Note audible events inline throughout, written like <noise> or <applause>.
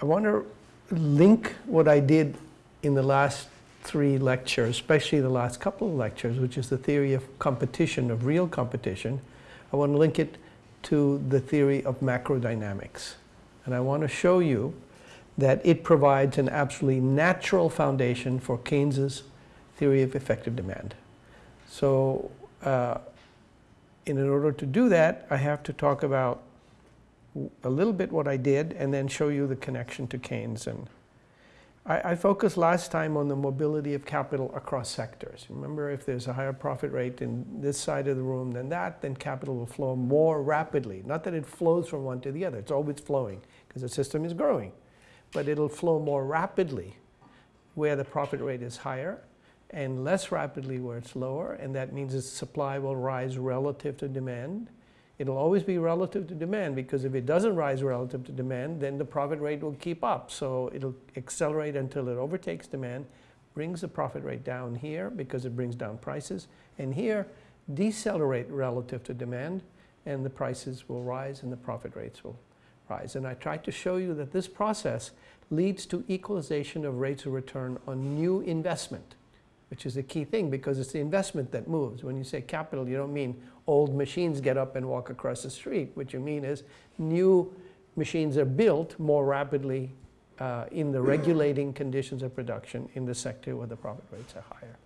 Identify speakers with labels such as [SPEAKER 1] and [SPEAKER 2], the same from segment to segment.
[SPEAKER 1] I want to link what I did in the last three lectures, especially the last couple of lectures, which is the theory of competition, of real competition. I want to link it to the theory of macrodynamics. And I want to show you that it provides an absolutely natural foundation for Keynes's theory of effective demand. So uh, in order to do that, I have to talk about a little bit what I did and then show you the connection to Keynes. And I, I focused last time on the mobility of capital across sectors. Remember, if there's a higher profit rate in this side of the room than that, then capital will flow more rapidly. Not that it flows from one to the other. It's always flowing because the system is growing. But it'll flow more rapidly where the profit rate is higher and less rapidly where it's lower. And that means the supply will rise relative to demand It'll always be relative to demand because if it doesn't rise relative to demand, then the profit rate will keep up. So it'll accelerate until it overtakes demand, brings the profit rate down here because it brings down prices, and here decelerate relative to demand, and the prices will rise and the profit rates will rise. And I tried to show you that this process leads to equalization of rates of return on new investment which is a key thing because it's the investment that moves. When you say capital, you don't mean old machines get up and walk across the street. What you mean is new machines are built more rapidly uh, in the regulating conditions of production in the sector where the profit rates are higher.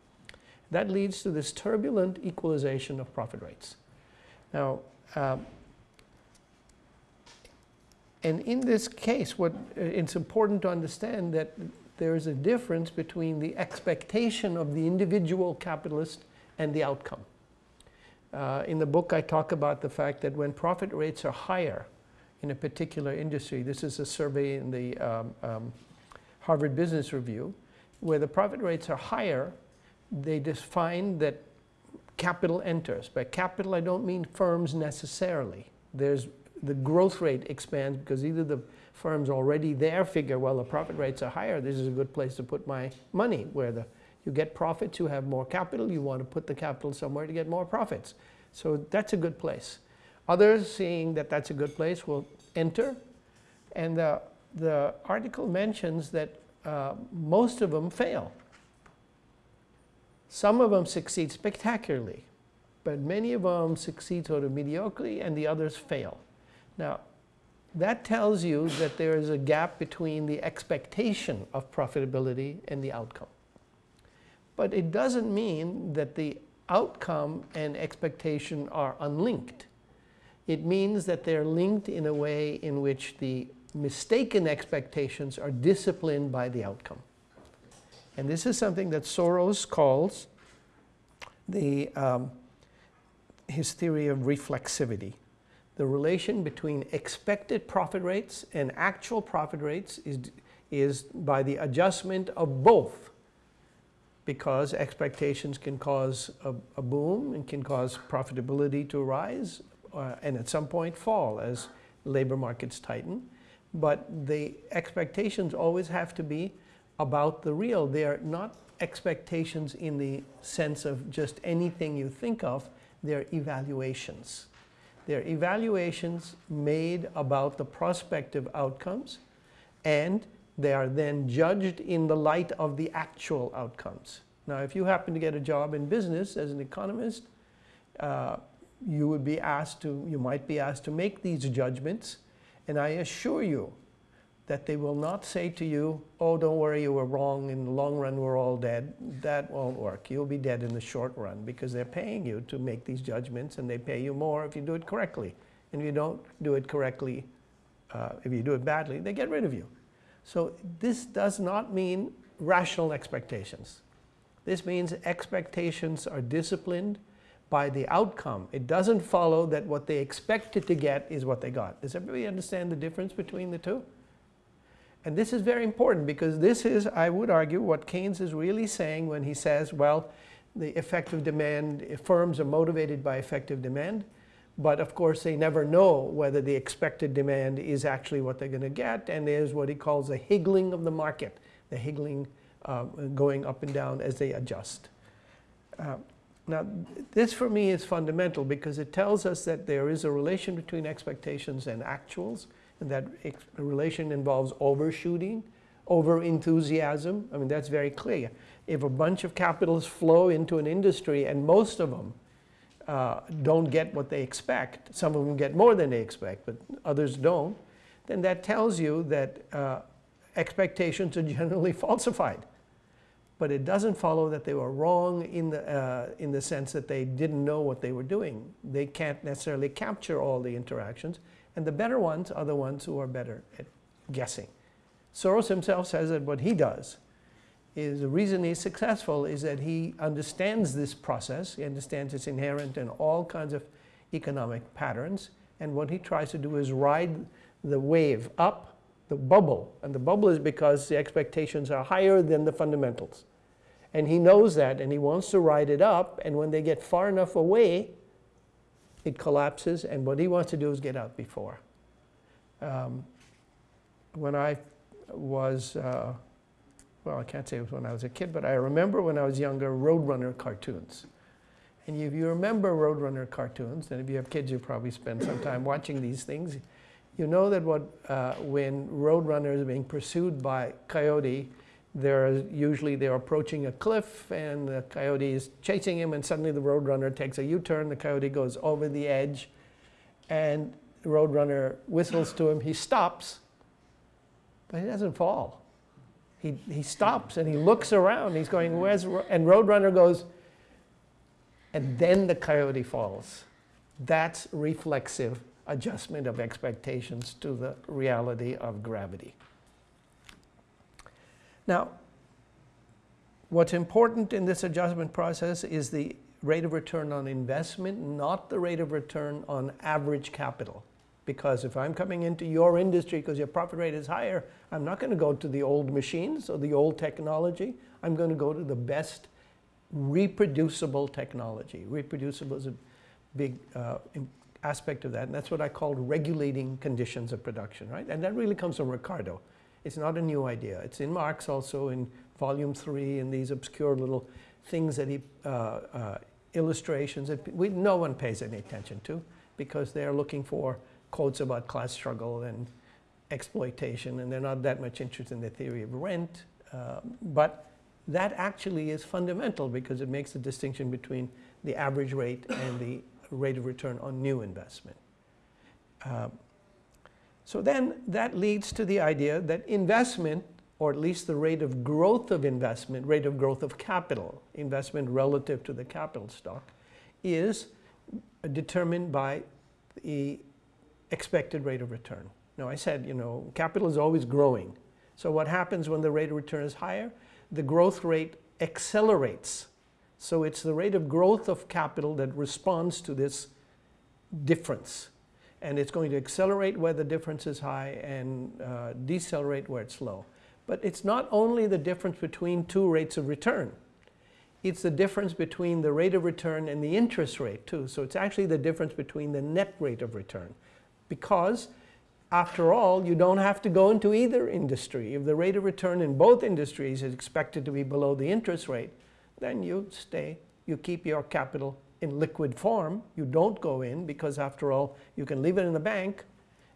[SPEAKER 1] That leads to this turbulent equalization of profit rates. Now, um, and in this case, what uh, it's important to understand that there is a difference between the expectation of the individual capitalist and the outcome. Uh, in the book, I talk about the fact that when profit rates are higher in a particular industry, this is a survey in the um, um, Harvard Business Review, where the profit rates are higher, they find that capital enters. By capital, I don't mean firms necessarily. There's the growth rate expands because either the firms already there figure, well, the profit rates are higher. This is a good place to put my money where the, you get profits, you have more capital, you want to put the capital somewhere to get more profits. So that's a good place. Others seeing that that's a good place will enter. And the, the article mentions that uh, most of them fail. Some of them succeed spectacularly, but many of them succeed sort of mediocrely and the others fail. Now, that tells you that there is a gap between the expectation of profitability and the outcome. But it doesn't mean that the outcome and expectation are unlinked. It means that they're linked in a way in which the mistaken expectations are disciplined by the outcome. And this is something that Soros calls the, um, his theory of reflexivity the relation between expected profit rates and actual profit rates is, is by the adjustment of both because expectations can cause a, a boom and can cause profitability to rise uh, and at some point fall as labor markets tighten. But the expectations always have to be about the real. They are not expectations in the sense of just anything you think of, they're evaluations. They're evaluations made about the prospective outcomes and they are then judged in the light of the actual outcomes. Now, if you happen to get a job in business as an economist, uh, you would be asked to, you might be asked to make these judgments. And I assure you that they will not say to you, oh, don't worry, you were wrong. In the long run, we're all dead. That won't work. You'll be dead in the short run because they're paying you to make these judgments and they pay you more if you do it correctly. And if you don't do it correctly, uh, if you do it badly, they get rid of you. So this does not mean rational expectations. This means expectations are disciplined by the outcome. It doesn't follow that what they expected to get is what they got. Does everybody understand the difference between the two? And this is very important because this is, I would argue, what Keynes is really saying when he says, well, the effective demand, firms are motivated by effective demand, but of course they never know whether the expected demand is actually what they're going to get, and there's what he calls a higgling of the market, the higgling uh, going up and down as they adjust. Uh, now, this for me is fundamental because it tells us that there is a relation between expectations and actuals, that relation involves overshooting, over enthusiasm. I mean, that's very clear. If a bunch of capitalists flow into an industry and most of them uh, don't get what they expect, some of them get more than they expect, but others don't, then that tells you that uh, expectations are <laughs> generally falsified. But it doesn't follow that they were wrong in the, uh, in the sense that they didn't know what they were doing. They can't necessarily capture all the interactions, and the better ones are the ones who are better at guessing. Soros himself says that what he does is the reason he's successful is that he understands this process. He understands it's inherent in all kinds of economic patterns. And what he tries to do is ride the wave up the bubble. And the bubble is because the expectations are higher than the fundamentals. And he knows that and he wants to ride it up. And when they get far enough away, it collapses. And what he wants to do is get out before. Um, when I was, uh, well, I can't say it was when I was a kid, but I remember when I was younger, Roadrunner cartoons. And if you remember Roadrunner cartoons, and if you have kids, you probably spend some time watching these things, you know that what, uh, when Roadrunner is being pursued by Coyote, they're usually they're approaching a cliff and the coyote is chasing him and suddenly the roadrunner takes a U-turn, the coyote goes over the edge and the roadrunner whistles to him, he stops but he doesn't fall. He, he stops and he looks around. He's going, where's, and Roadrunner goes, and then the coyote falls. That's reflexive adjustment of expectations to the reality of gravity. Now, what's important in this adjustment process is the rate of return on investment, not the rate of return on average capital. Because if I'm coming into your industry because your profit rate is higher, I'm not going to go to the old machines or the old technology. I'm going to go to the best reproducible technology. Reproducible is a big uh, aspect of that, and that's what I call regulating conditions of production, right? And that really comes from Ricardo. It's not a new idea. It's in Marx also in volume three in these obscure little things that he, uh, uh, illustrations that we, no one pays any attention to because they're looking for quotes about class struggle and exploitation, and they're not that much interested in the theory of rent. Uh, but that actually is fundamental because it makes the distinction between the average rate and the rate of return on new investment. Uh, so then that leads to the idea that investment, or at least the rate of growth of investment, rate of growth of capital, investment relative to the capital stock, is determined by the expected rate of return. Now I said, you know, capital is always growing. So what happens when the rate of return is higher? The growth rate accelerates. So it's the rate of growth of capital that responds to this difference. And it's going to accelerate where the difference is high and uh, decelerate where it's low. But it's not only the difference between two rates of return. It's the difference between the rate of return and the interest rate too. So it's actually the difference between the net rate of return because after all, you don't have to go into either industry. If the rate of return in both industries is expected to be below the interest rate, then you stay, you keep your capital in liquid form. You don't go in because after all, you can leave it in the bank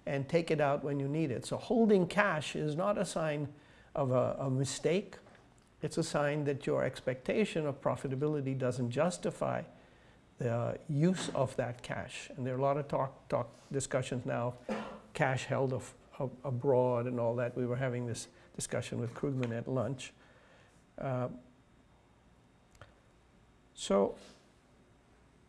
[SPEAKER 1] and take it out when you need it. So holding cash is not a sign of a, a mistake. It's a sign that your expectation of profitability doesn't justify the use of that cash. And there are a lot of talk, talk discussions now, cash held of, of abroad and all that. We were having this discussion with Krugman at lunch. Uh, so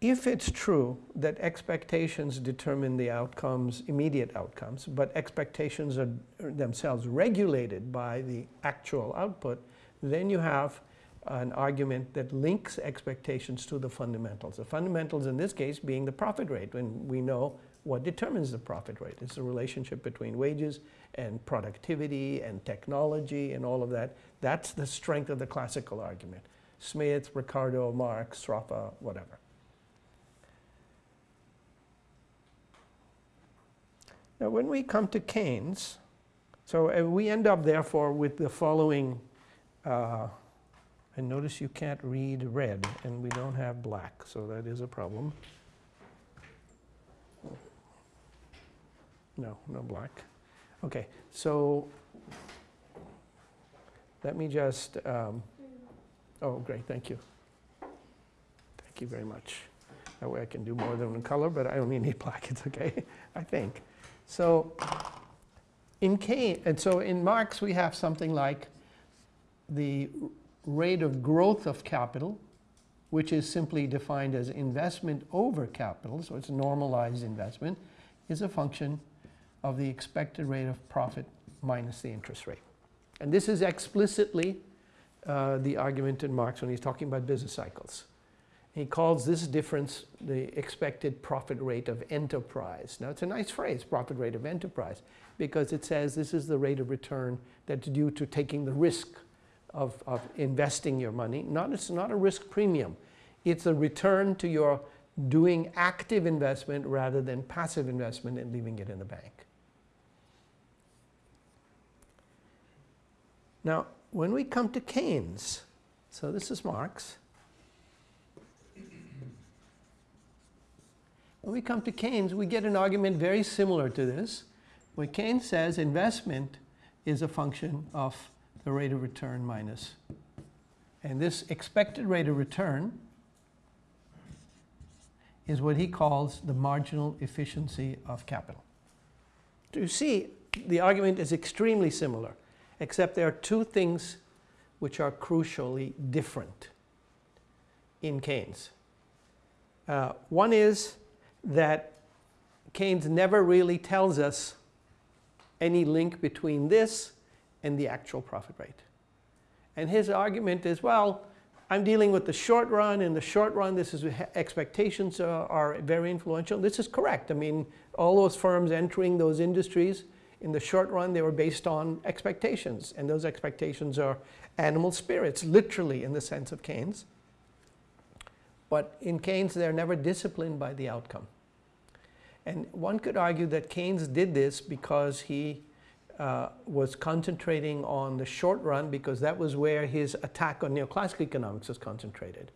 [SPEAKER 1] if it's true that expectations determine the outcomes, immediate outcomes, but expectations are themselves regulated by the actual output, then you have an argument that links expectations to the fundamentals. The fundamentals in this case being the profit rate, when we know what determines the profit rate. It's the relationship between wages and productivity and technology and all of that. That's the strength of the classical argument. Smith, Ricardo, Marx, Sraffa, whatever. Now when we come to Keynes, so uh, we end up therefore with the following uh, and notice you can't read red, and we don't have black, so that is a problem. No, no black. Okay, so let me just, um, oh, great, thank you. Thank you very much. That way I can do more than one color, but I only need <laughs> black, it's okay, I think. So in Keynes, and so in Marx we have something like the rate of growth of capital, which is simply defined as investment over capital, so it's normalized investment, is a function of the expected rate of profit minus the interest rate. And this is explicitly uh, the argument in Marx when he's talking about business cycles. He calls this difference the expected profit rate of enterprise. Now it's a nice phrase, profit rate of enterprise, because it says this is the rate of return that's due to taking the risk of, of investing your money. Not, it's not a risk premium. It's a return to your doing active investment rather than passive investment and leaving it in the bank. Now, when we come to Keynes, so this is Marx. When we come to Keynes, we get an argument very similar to this, where Keynes says investment is a function of the rate of return minus. And this expected rate of return is what he calls the marginal efficiency of capital. You see, the argument is extremely similar, except there are two things which are crucially different in Keynes. Uh, one is that Keynes never really tells us any link between this and the actual profit rate. And his argument is, well, I'm dealing with the short run. In the short run, this is expectations are, are very influential. This is correct. I mean, all those firms entering those industries, in the short run, they were based on expectations. And those expectations are animal spirits, literally in the sense of Keynes. But in Keynes, they're never disciplined by the outcome. And one could argue that Keynes did this because he uh, was concentrating on the short run because that was where his attack on neoclassical economics was concentrated.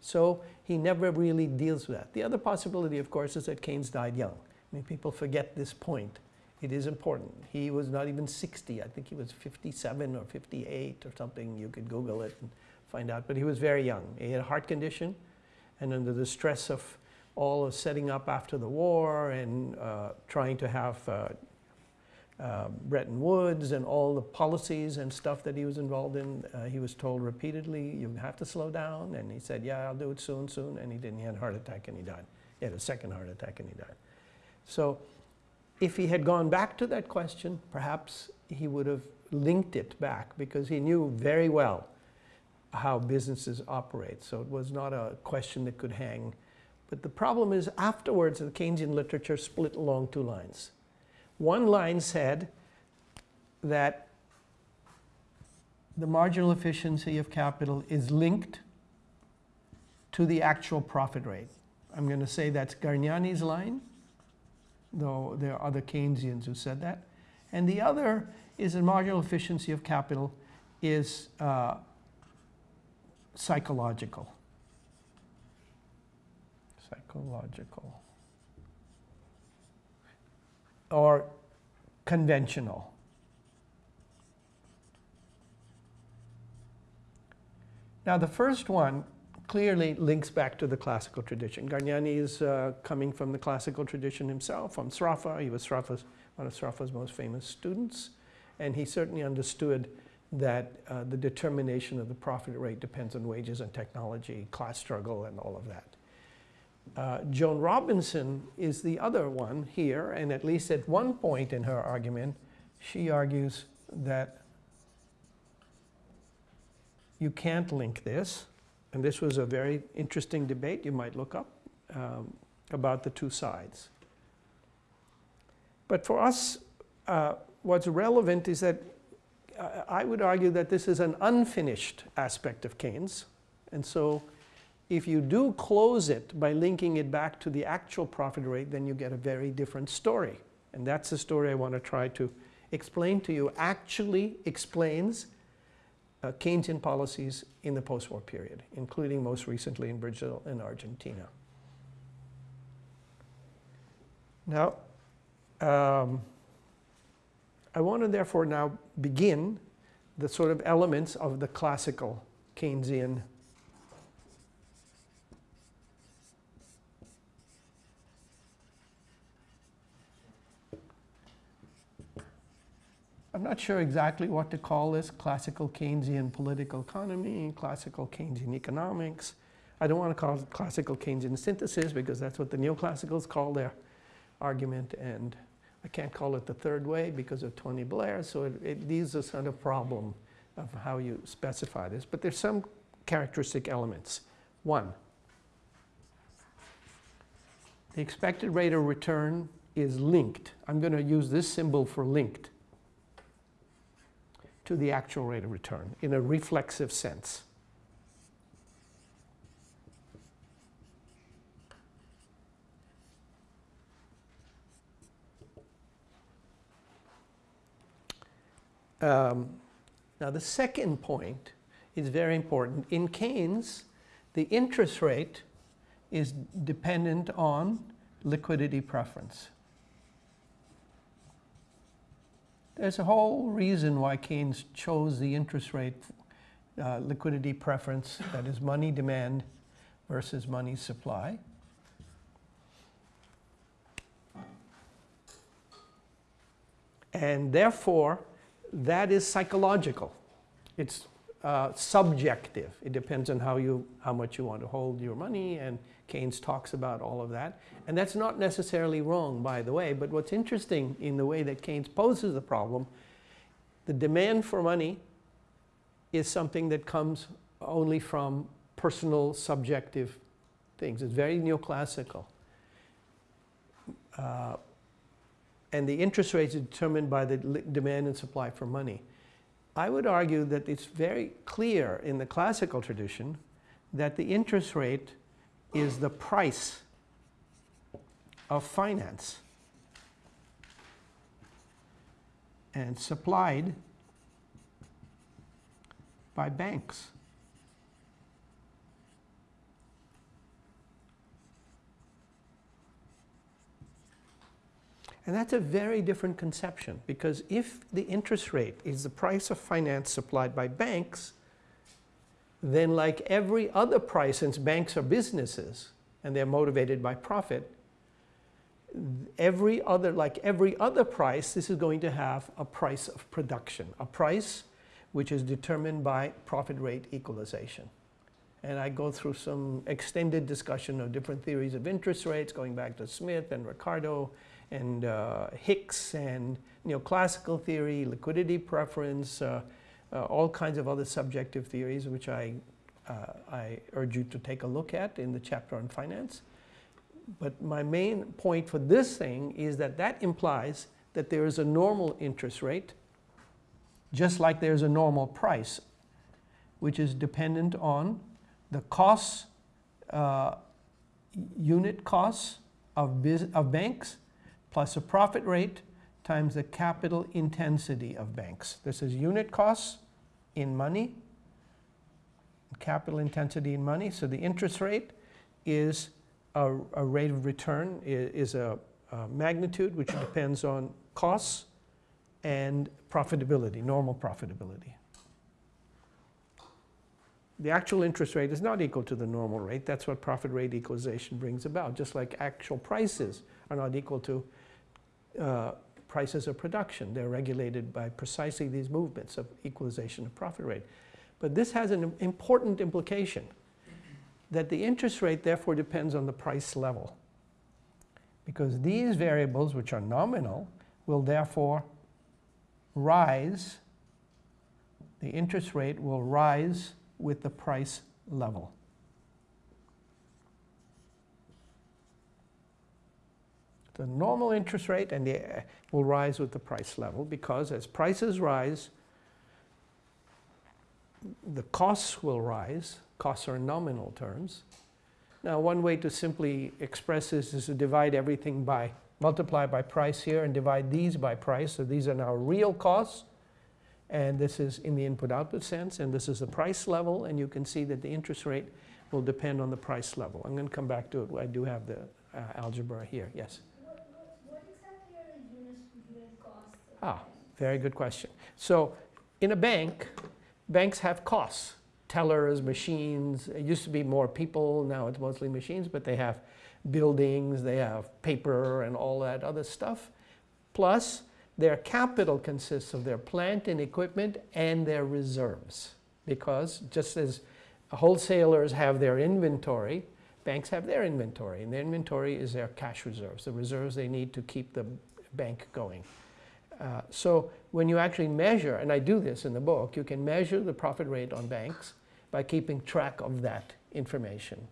[SPEAKER 1] So he never really deals with that. The other possibility, of course, is that Keynes died young. I mean, people forget this point. It is important. He was not even 60. I think he was 57 or 58 or something. You could Google it and find out. But he was very young. He had a heart condition. And under the stress of all of setting up after the war and uh, trying to have uh, uh, Bretton Woods and all the policies and stuff that he was involved in, uh, he was told repeatedly, you have to slow down. And he said, yeah, I'll do it soon, soon. And he didn't. He had a heart attack and he died. He had a second heart attack and he died. So if he had gone back to that question, perhaps he would have linked it back because he knew very well how businesses operate. So it was not a question that could hang. But the problem is afterwards, the Keynesian literature split along two lines. One line said that the marginal efficiency of capital is linked to the actual profit rate. I'm going to say that's Garegnani's line, though there are other Keynesians who said that. And the other is the marginal efficiency of capital is uh, psychological. Psychological or conventional. Now the first one clearly links back to the classical tradition. Garegnani is uh, coming from the classical tradition himself, from Sraffa. He was Sraffa's, one of Sraffa's most famous students. And he certainly understood that uh, the determination of the profit rate depends on wages and technology, class struggle, and all of that. Uh, Joan Robinson is the other one here, and at least at one point in her argument, she argues that you can't link this, and this was a very interesting debate you might look up um, about the two sides. But for us, uh, what's relevant is that I would argue that this is an unfinished aspect of Keynes, and so if you do close it by linking it back to the actual profit rate, then you get a very different story. And that's the story I want to try to explain to you, actually explains uh, Keynesian policies in the post-war period, including most recently in Brazil and Argentina. Now, um, I want to therefore now begin the sort of elements of the classical Keynesian I'm not sure exactly what to call this, classical Keynesian political economy, classical Keynesian economics. I don't want to call it classical Keynesian synthesis because that's what the neoclassicals call their argument and I can't call it the third way because of Tony Blair, so it, it leaves us on a problem of how you specify this. But there's some characteristic elements. One, the expected rate of return is linked. I'm going to use this symbol for linked to the actual rate of return in a reflexive sense. Um, now the second point is very important. In Keynes, the interest rate is dependent on liquidity preference. There's a whole reason why Keynes chose the interest rate uh, liquidity preference, that is money demand versus money supply. And therefore, that is psychological. It's uh, subjective. It depends on how, you, how much you want to hold your money, and Keynes talks about all of that. And that's not necessarily wrong, by the way, but what's interesting in the way that Keynes poses the problem, the demand for money is something that comes only from personal subjective things. It's very neoclassical. Uh, and the interest rates are determined by the demand and supply for money. I would argue that it's very clear in the classical tradition that the interest rate is the price of finance and supplied by banks. And that's a very different conception because if the interest rate is the price of finance supplied by banks, then like every other price, since banks are businesses and they're motivated by profit, every other, like every other price, this is going to have a price of production, a price which is determined by profit rate equalization. And I go through some extended discussion of different theories of interest rates, going back to Smith and Ricardo and uh, Hicks and neoclassical theory, liquidity preference, uh, uh, all kinds of other subjective theories which I, uh, I urge you to take a look at in the chapter on finance. But my main point for this thing is that that implies that there is a normal interest rate just like there's a normal price which is dependent on the costs, uh, unit costs of, of banks plus a profit rate times the capital intensity of banks. This is unit costs in money, capital intensity in money. So the interest rate is a, a rate of return, is, a, a magnitude which depends on costs and profitability, normal profitability. The actual interest rate is not equal to the normal rate. That's what profit rate equalization brings about, just like actual prices are not equal to uh, prices of production. They're regulated by precisely these movements of equalization of profit rate. But this has an important implication that the interest rate therefore depends on the price level. Because these variables, which are nominal, will therefore rise, the interest rate will rise with the price level. The normal interest rate and the, will rise with the price level because as prices rise, the costs will rise. Costs are in nominal terms. Now, one way to simply express this is to divide everything by, multiply by price here and divide these by price. So these are now real costs. And this is in the input-output sense. And this is the price level. And you can see that the interest rate will depend on the price level. I'm going to come back to it. I do have the uh, algebra here. Yes?
[SPEAKER 2] Ah,
[SPEAKER 1] Very good question. So in a bank, banks have costs. Tellers, machines, it used to be more people, now it's mostly machines, but they have buildings, they have paper and all that other stuff. Plus, their capital consists of their plant and equipment and their reserves. Because just as wholesalers have their inventory, banks have their inventory. And their inventory is their cash reserves, the reserves they need to keep the bank going. Uh, so when you actually measure, and I do this in the book, you can measure the profit rate on banks by keeping track of that information.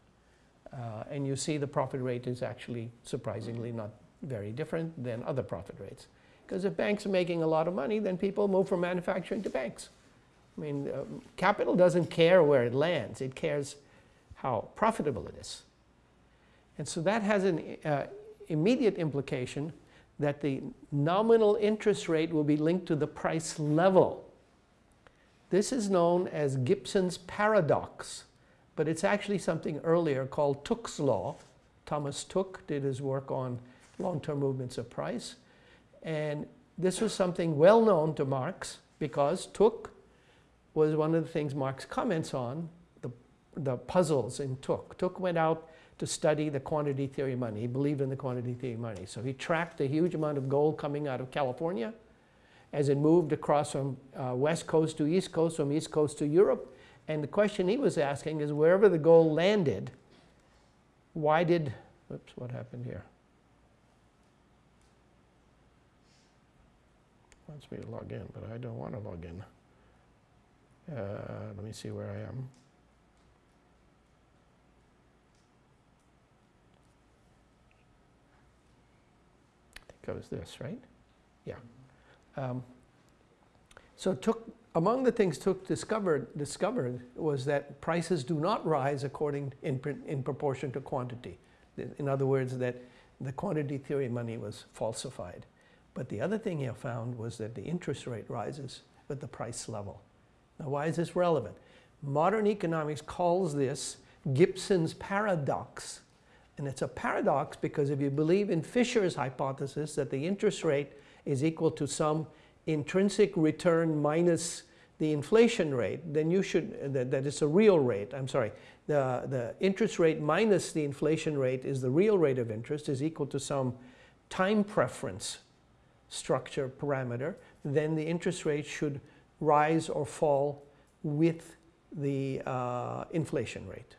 [SPEAKER 1] Uh, and you see the profit rate is actually surprisingly not very different than other profit rates. Because if banks are making a lot of money, then people move from manufacturing to banks. I mean, uh, capital doesn't care where it lands. It cares how profitable it is. And so that has an uh, immediate implication that the nominal interest rate will be linked to the price level. This is known as Gibson's paradox, but it's actually something earlier called Tooke's law. Thomas Tooke did his work on long-term movements of price. And this was something well known to Marx because Tooke was one of the things Marx comments on, the, the puzzles in Tooke. Tooke went out to study the quantity theory of money. He believed in the quantity theory of money. So he tracked a huge amount of gold coming out of California as it moved across from uh, west coast to east coast, from east coast to Europe. And the question he was asking is wherever the gold landed, why did, oops, what happened here? Wants me to log in, but I don't want to log in. Uh, let me see where I am. Goes this, right? Yeah. Um, so Tooke, among the things Tooke discovered, discovered was that prices do not rise according in, in proportion to quantity. In other words, that the quantity theory of money was falsified. But the other thing he found was that the interest rate rises with the price level. Now, why is this relevant? Modern economics calls this Gibson's paradox. And it's a paradox because if you believe in Fisher's hypothesis that the interest rate is equal to some intrinsic return minus the inflation rate, then you should, that, that it's a real rate, I'm sorry, the, the interest rate minus the inflation rate is the real rate of interest is equal to some time preference structure parameter, then the interest rate should rise or fall with the uh, inflation rate.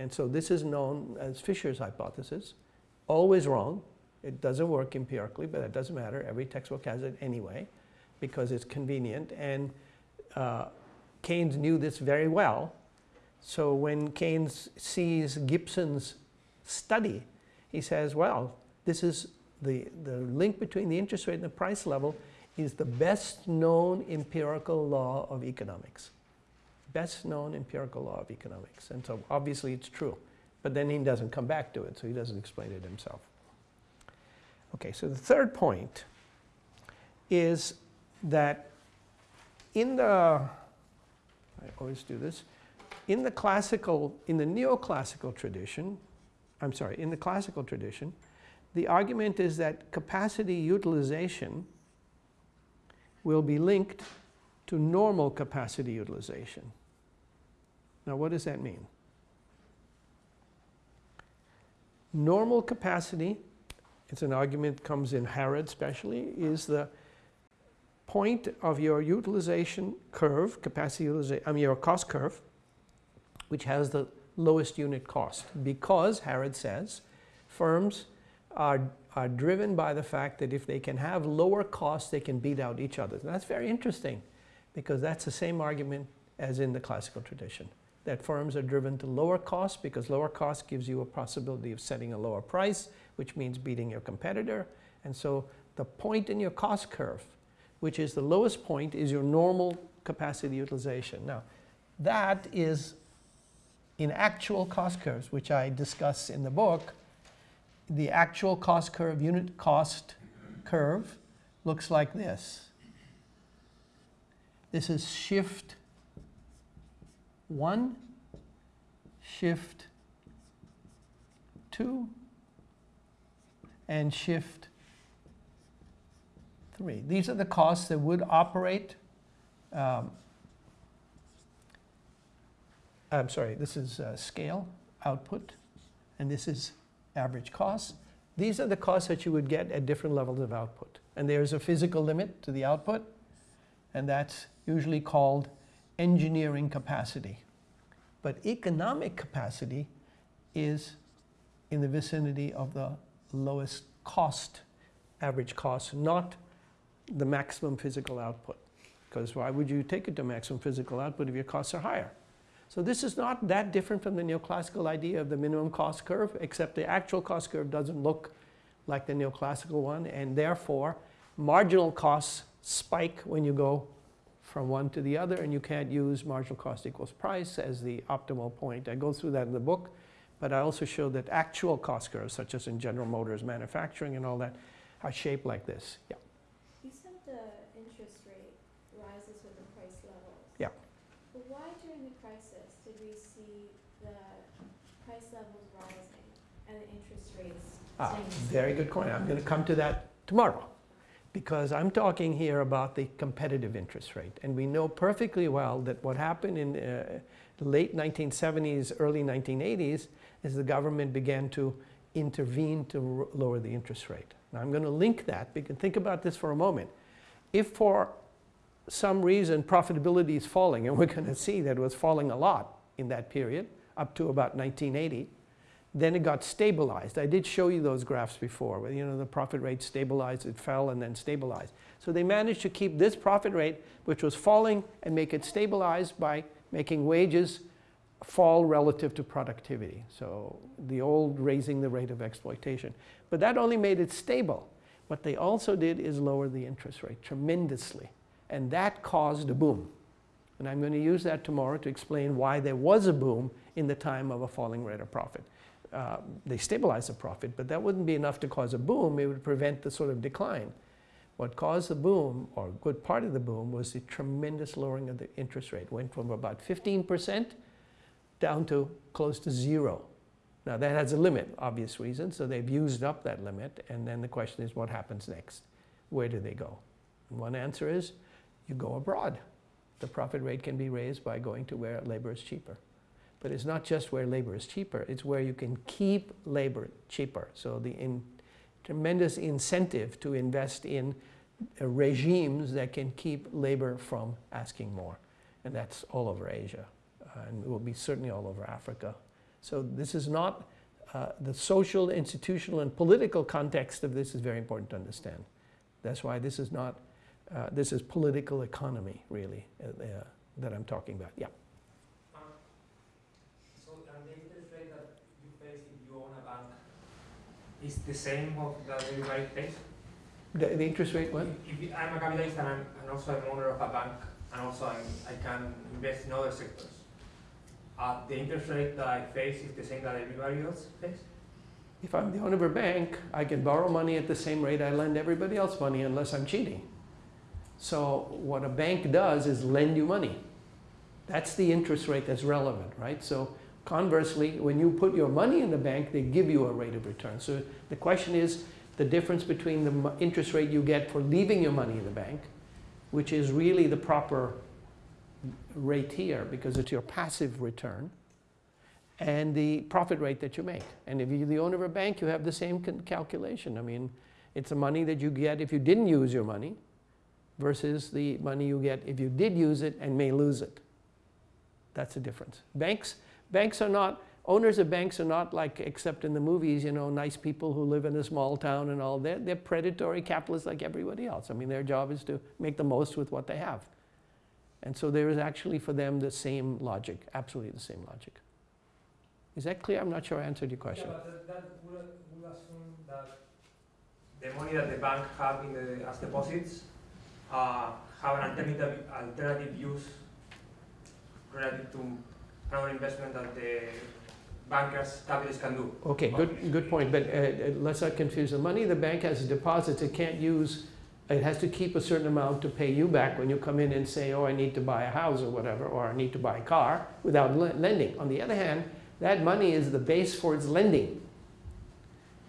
[SPEAKER 1] And so this is known as Fisher's hypothesis. Always wrong. It doesn't work empirically, but it doesn't matter. Every textbook has it anyway because it's convenient. And uh, Keynes knew this very well. So when Keynes sees Gibson's study, he says, well, this is the, the link between the interest rate and the price level is the best known empirical law of economics best known empirical law of economics. And so obviously it's true. But then he doesn't come back to it, so he doesn't explain it himself. Okay, so the third point is that in the, I always do this, in the classical, in the neoclassical tradition, I'm sorry, in the classical tradition, the argument is that capacity utilization will be linked to normal capacity utilization. Now what does that mean? Normal capacity, it's an argument that comes in Harrod especially, is the point of your utilization curve, capacity utilization, I mean your cost curve, which has the lowest unit cost. Because, Harrod says, firms are, are driven by the fact that if they can have lower costs, they can beat out each other. And that's very interesting because that's the same argument as in the classical tradition that firms are driven to lower costs because lower cost gives you a possibility of setting a lower price, which means beating your competitor. And so the point in your cost curve, which is the lowest point, is your normal capacity utilization. Now, that is in actual cost curves, which I discuss in the book, the actual cost curve, unit cost curve, looks like this. This is shift 1, shift 2, and shift three. These are the costs that would operate. Um, I'm sorry, this is uh, scale, output, and this is average cost. These are the costs that you would get at different levels of output. And there's a physical limit to the output, and that's usually called engineering capacity. But economic capacity is in the vicinity of the lowest cost, average cost, not the maximum physical output. Because why would you take it to maximum physical output if your costs are higher? So this is not that different from the neoclassical idea of the minimum cost curve, except the actual cost curve doesn't look like the neoclassical one, and therefore marginal costs spike when you go from one to the other, and you can't use marginal cost equals price as the optimal point. I go through that in the book, but I also show that actual cost curves, such as in General Motors manufacturing and all that, are shaped like this. Yeah.
[SPEAKER 2] You said the interest rate rises with the price levels.
[SPEAKER 1] Yeah.
[SPEAKER 2] But why during the crisis did we see the price levels rising and the interest rates
[SPEAKER 1] Ah,
[SPEAKER 2] staying the same?
[SPEAKER 1] very good point. I'm going to come to that tomorrow because I'm talking here about the competitive interest rate. And we know perfectly well that what happened in uh, late 1970s, early 1980s is the government began to intervene to lower the interest rate. Now I'm going to link that. Think about this for a moment. If for some reason profitability is falling, and we're going to see that it was falling a lot in that period, up to about 1980, then it got stabilized. I did show you those graphs before, where you know the profit rate stabilized, it fell and then stabilized. So they managed to keep this profit rate, which was falling, and make it stabilized by making wages fall relative to productivity. So the old raising the rate of exploitation. But that only made it stable. What they also did is lower the interest rate tremendously. And that caused a boom. And I'm going to use that tomorrow to explain why there was a boom in the time of a falling rate of profit. Uh, they stabilize the profit, but that wouldn't be enough to cause a boom. It would prevent the sort of decline. What caused the boom, or a good part of the boom, was the tremendous lowering of the interest rate. Went from about 15% down to close to zero. Now that has a limit, obvious reason, so they've used up that limit, and then the question is what happens next? Where do they go? And one answer is you go abroad. The profit rate can be raised by going to where labor is cheaper. But it's not just where labor is cheaper, it's where you can keep labor cheaper. So the in, tremendous incentive to invest in uh, regimes that can keep labor from asking more. And that's all over Asia, uh, and it will be certainly all over Africa. So this is not, uh, the social, institutional, and political context of this is very important to understand. That's why this is not, uh, this is political economy, really, uh, uh, that I'm talking about. Yeah.
[SPEAKER 3] The interest rate that you face if you own a bank is the same of that everybody pays?
[SPEAKER 1] The, the interest rate, what?
[SPEAKER 3] If, if I'm a capitalist and I'm and also I'm owner of a bank and also I'm, I can invest in other sectors, uh, the interest rate that I face is the same that everybody else pays?
[SPEAKER 1] If I'm the owner of a bank, I can borrow money at the same rate I lend everybody else money unless I'm cheating. So what a bank does is lend you money. That's the interest rate that's relevant, right? So conversely, when you put your money in the bank, they give you a rate of return. So the question is the difference between the interest rate you get for leaving your money in the bank, which is really the proper rate here because it's your passive return, and the profit rate that you make. And if you're the owner of a bank, you have the same calculation. I mean, it's the money that you get if you didn't use your money versus the money you get if you did use it and may lose it. That's the difference. Banks, banks are not, owners of banks are not like, except in the movies, you know, nice people who live in a small town and all. They're, they're predatory capitalists like everybody else. I mean, their job is to make the most with what they have. And so there is actually for them the same logic, absolutely the same logic. Is that clear? I'm not sure I answered your question.
[SPEAKER 3] Yeah, but that, that would, would assume that the money that the bank have in the, as deposits uh, have an alternative, alternative use relative to investment that the bankers, capitalists can do.
[SPEAKER 1] Okay, good, good point, but uh, uh, let's not confuse the money the bank has deposits, it can't use, it has to keep a certain amount to pay you back when you come in and say, oh, I need to buy a house or whatever, or I need to buy a car, without le- lending. On the other hand, that money is the base for its lending.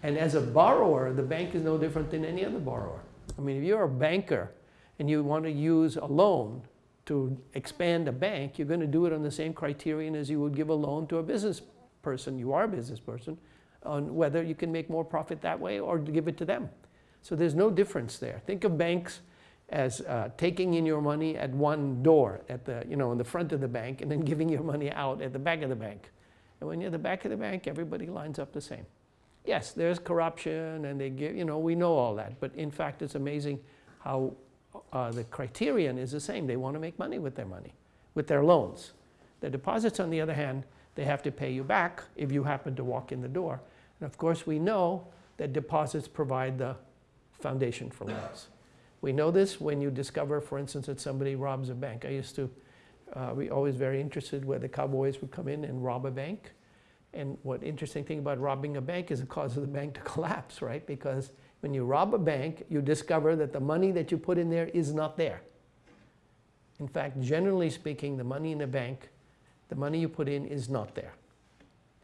[SPEAKER 1] And as a borrower, the bank is no different than any other borrower. I mean, if you're a banker and you want to use a loan to expand a bank, you're going to do it on the same criterion as you would give a loan to a business person. You are a business person on whether you can make more profit that way or give it to them. So there's no difference there. Think of banks as uh, taking in your money at one door at the, you know, in the front of the bank and then <laughs> giving your money out at the back of the bank. And when you're at the back of the bank, everybody lines up the same. Yes, there's corruption and they give, you know, we know all that. But in fact, it's amazing how uh, the criterion is the same. They want to make money with their money, with their loans. The deposits, on the other hand, they have to pay you back if you happen to walk in the door. And of course, we know that deposits provide the foundation for loans. We know this when you discover, for instance, that somebody robs a bank. I used to uh, be always very interested where the cowboys would come in and rob a bank. And what interesting thing about robbing a bank is it causes the bank to <laughs> collapse, right? Because when you rob a bank, you discover that the money that you put in there is not there. In fact, generally speaking, the money in a bank, the money you put in is not there.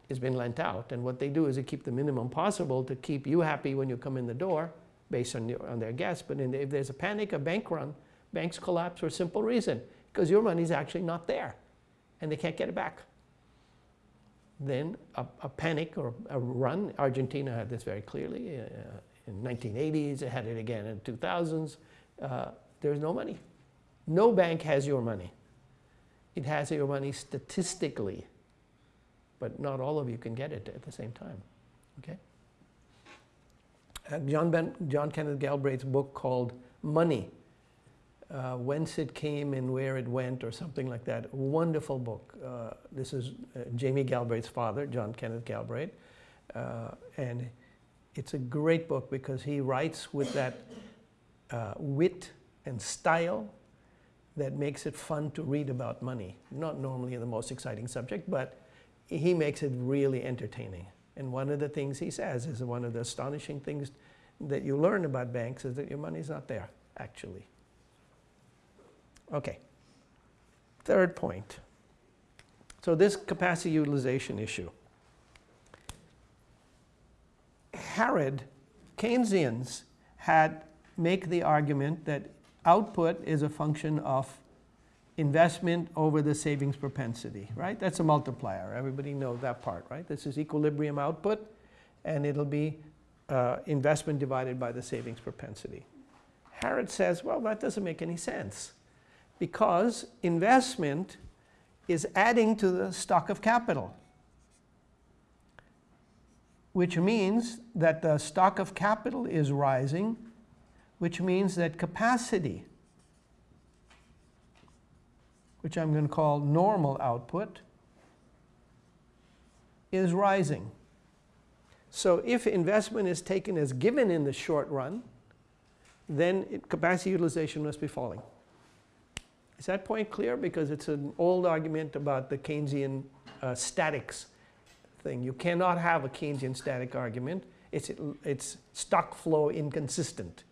[SPEAKER 1] It's been lent out. And what they do is they keep the minimum possible to keep you happy when you come in the door based on, your, on their guess. But the, if there's a panic, a bank run, banks collapse for a simple reason, because your money's actually not there and they can't get it back. Then a, a panic or a run, Argentina had this very clearly uh, in 1980s, it had it again in 2000s. Uh, there's no money. No bank has your money. It has your money statistically, but not all of you can get it at the same time. Okay? Uh, John, ben, John Kenneth Galbraith's book called Money, uh, Whence It Came and Where It Went, or something like that. Wonderful book. Uh, this is uh, Jamie Galbraith's father, John Kenneth Galbraith. Uh, and it's a great book because he writes with that uh, wit and style that makes it fun to read about money. Not normally the most exciting subject, but he makes it really entertaining. And one of the things he says is one of the astonishing things that you learn about banks is that your money's not there, actually. Okay. Third point. So this capacity utilization issue. Harrod, Keynesians had make the argument that output is a function of investment over the savings propensity, right? That's a multiplier. Everybody knows that part, right? This is equilibrium output, and it'll be uh, investment divided by the savings propensity. Harrod says, well, that doesn't make any sense because investment is adding to the stock of capital, which means that the stock of capital is rising, which means that capacity which I'm going to call normal output, is rising. So if investment is taken as given in the short run, then it, capacity utilization must be falling. Is that point clear? Because it's an old argument about the Keynesian uh, statics thing. You cannot have a Keynesian static argument. It's, it's stock flow inconsistent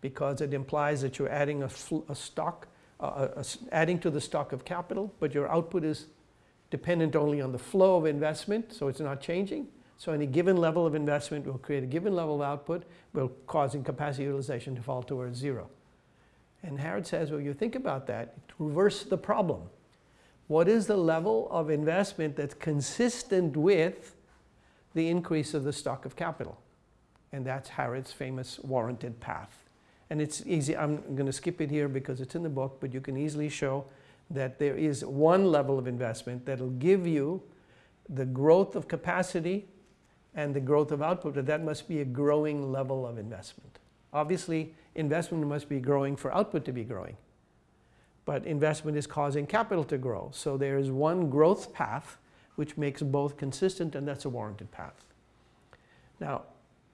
[SPEAKER 1] because it implies that you're adding a, a stock uh, uh adding to the stock of capital, but your output is dependent only on the flow of investment, so it's not changing. So any given level of investment will create a given level of output, will causing capacity utilization to fall towards zero. And Harrod says, well, you think about that, reverse the problem. What is the level of investment that's consistent with the increase of the stock of capital? And that's Harrod's famous warranted path. And it's easy, I'm going to skip it here because it's in the book, but you can easily show that there is one level of investment that'll give you the growth of capacity and the growth of output, but that must be a growing level of investment. Obviously, investment must be growing for output to be growing. But investment is causing capital to grow. So there is one growth path which makes both consistent, and that's a warranted path. Now,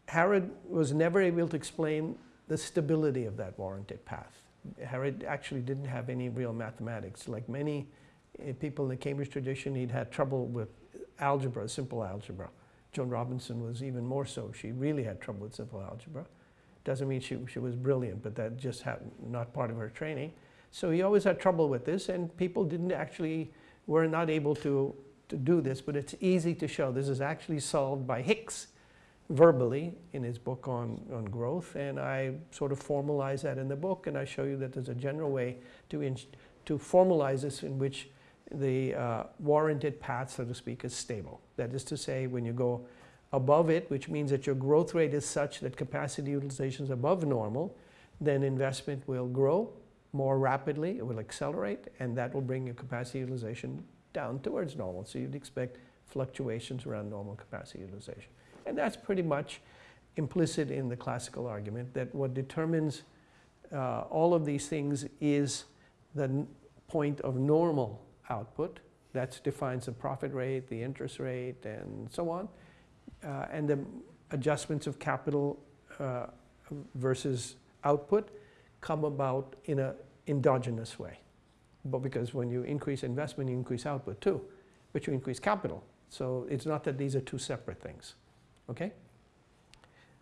[SPEAKER 1] Harrod was never able to explain the stability of that warranted path. Harrod actually didn't have any real mathematics. Like many eh, people in the Cambridge tradition, he'd had trouble with algebra, simple algebra. Joan Robinson was even more so. She really had trouble with simple algebra. Doesn't mean she, she was brilliant, but that just happened, not part of her training. So he always had trouble with this, and people didn't actually, were not able to, to do this, but it's easy to show. This is actually solved by Hicks verbally in his book on, on growth, and I sort of formalize that in the book, and I show you that there's a general way to, in, to formalize this in which the uh, warranted path, so to speak, is stable. That is to say, when you go above it, which means that your growth rate is such that capacity utilization is above normal, then investment will grow more rapidly, it will accelerate, and that will bring your capacity utilization down towards normal. So you'd expect fluctuations around normal capacity utilization. And that's pretty much implicit in the classical argument that what determines uh, all of these things is the point of normal output. That defines the profit rate, the interest rate, and so on. Uh, and the adjustments of capital uh, versus output come about in an endogenous way. But because when you increase investment, you increase output too, but you increase capital. So it's not that these are two separate things. Okay?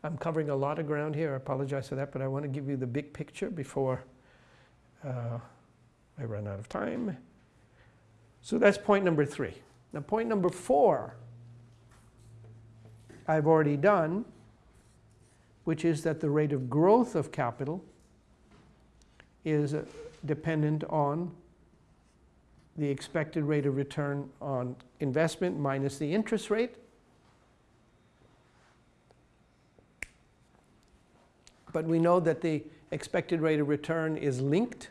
[SPEAKER 1] I'm covering a lot of ground here. I apologize for that, but I want to give you the big picture before uh, I run out of time. So that's point number three. Now, point number four, I've already done, which is that the rate of growth of capital is dependent on the expected rate of return on investment minus the interest rate. But we know that the expected rate of return is linked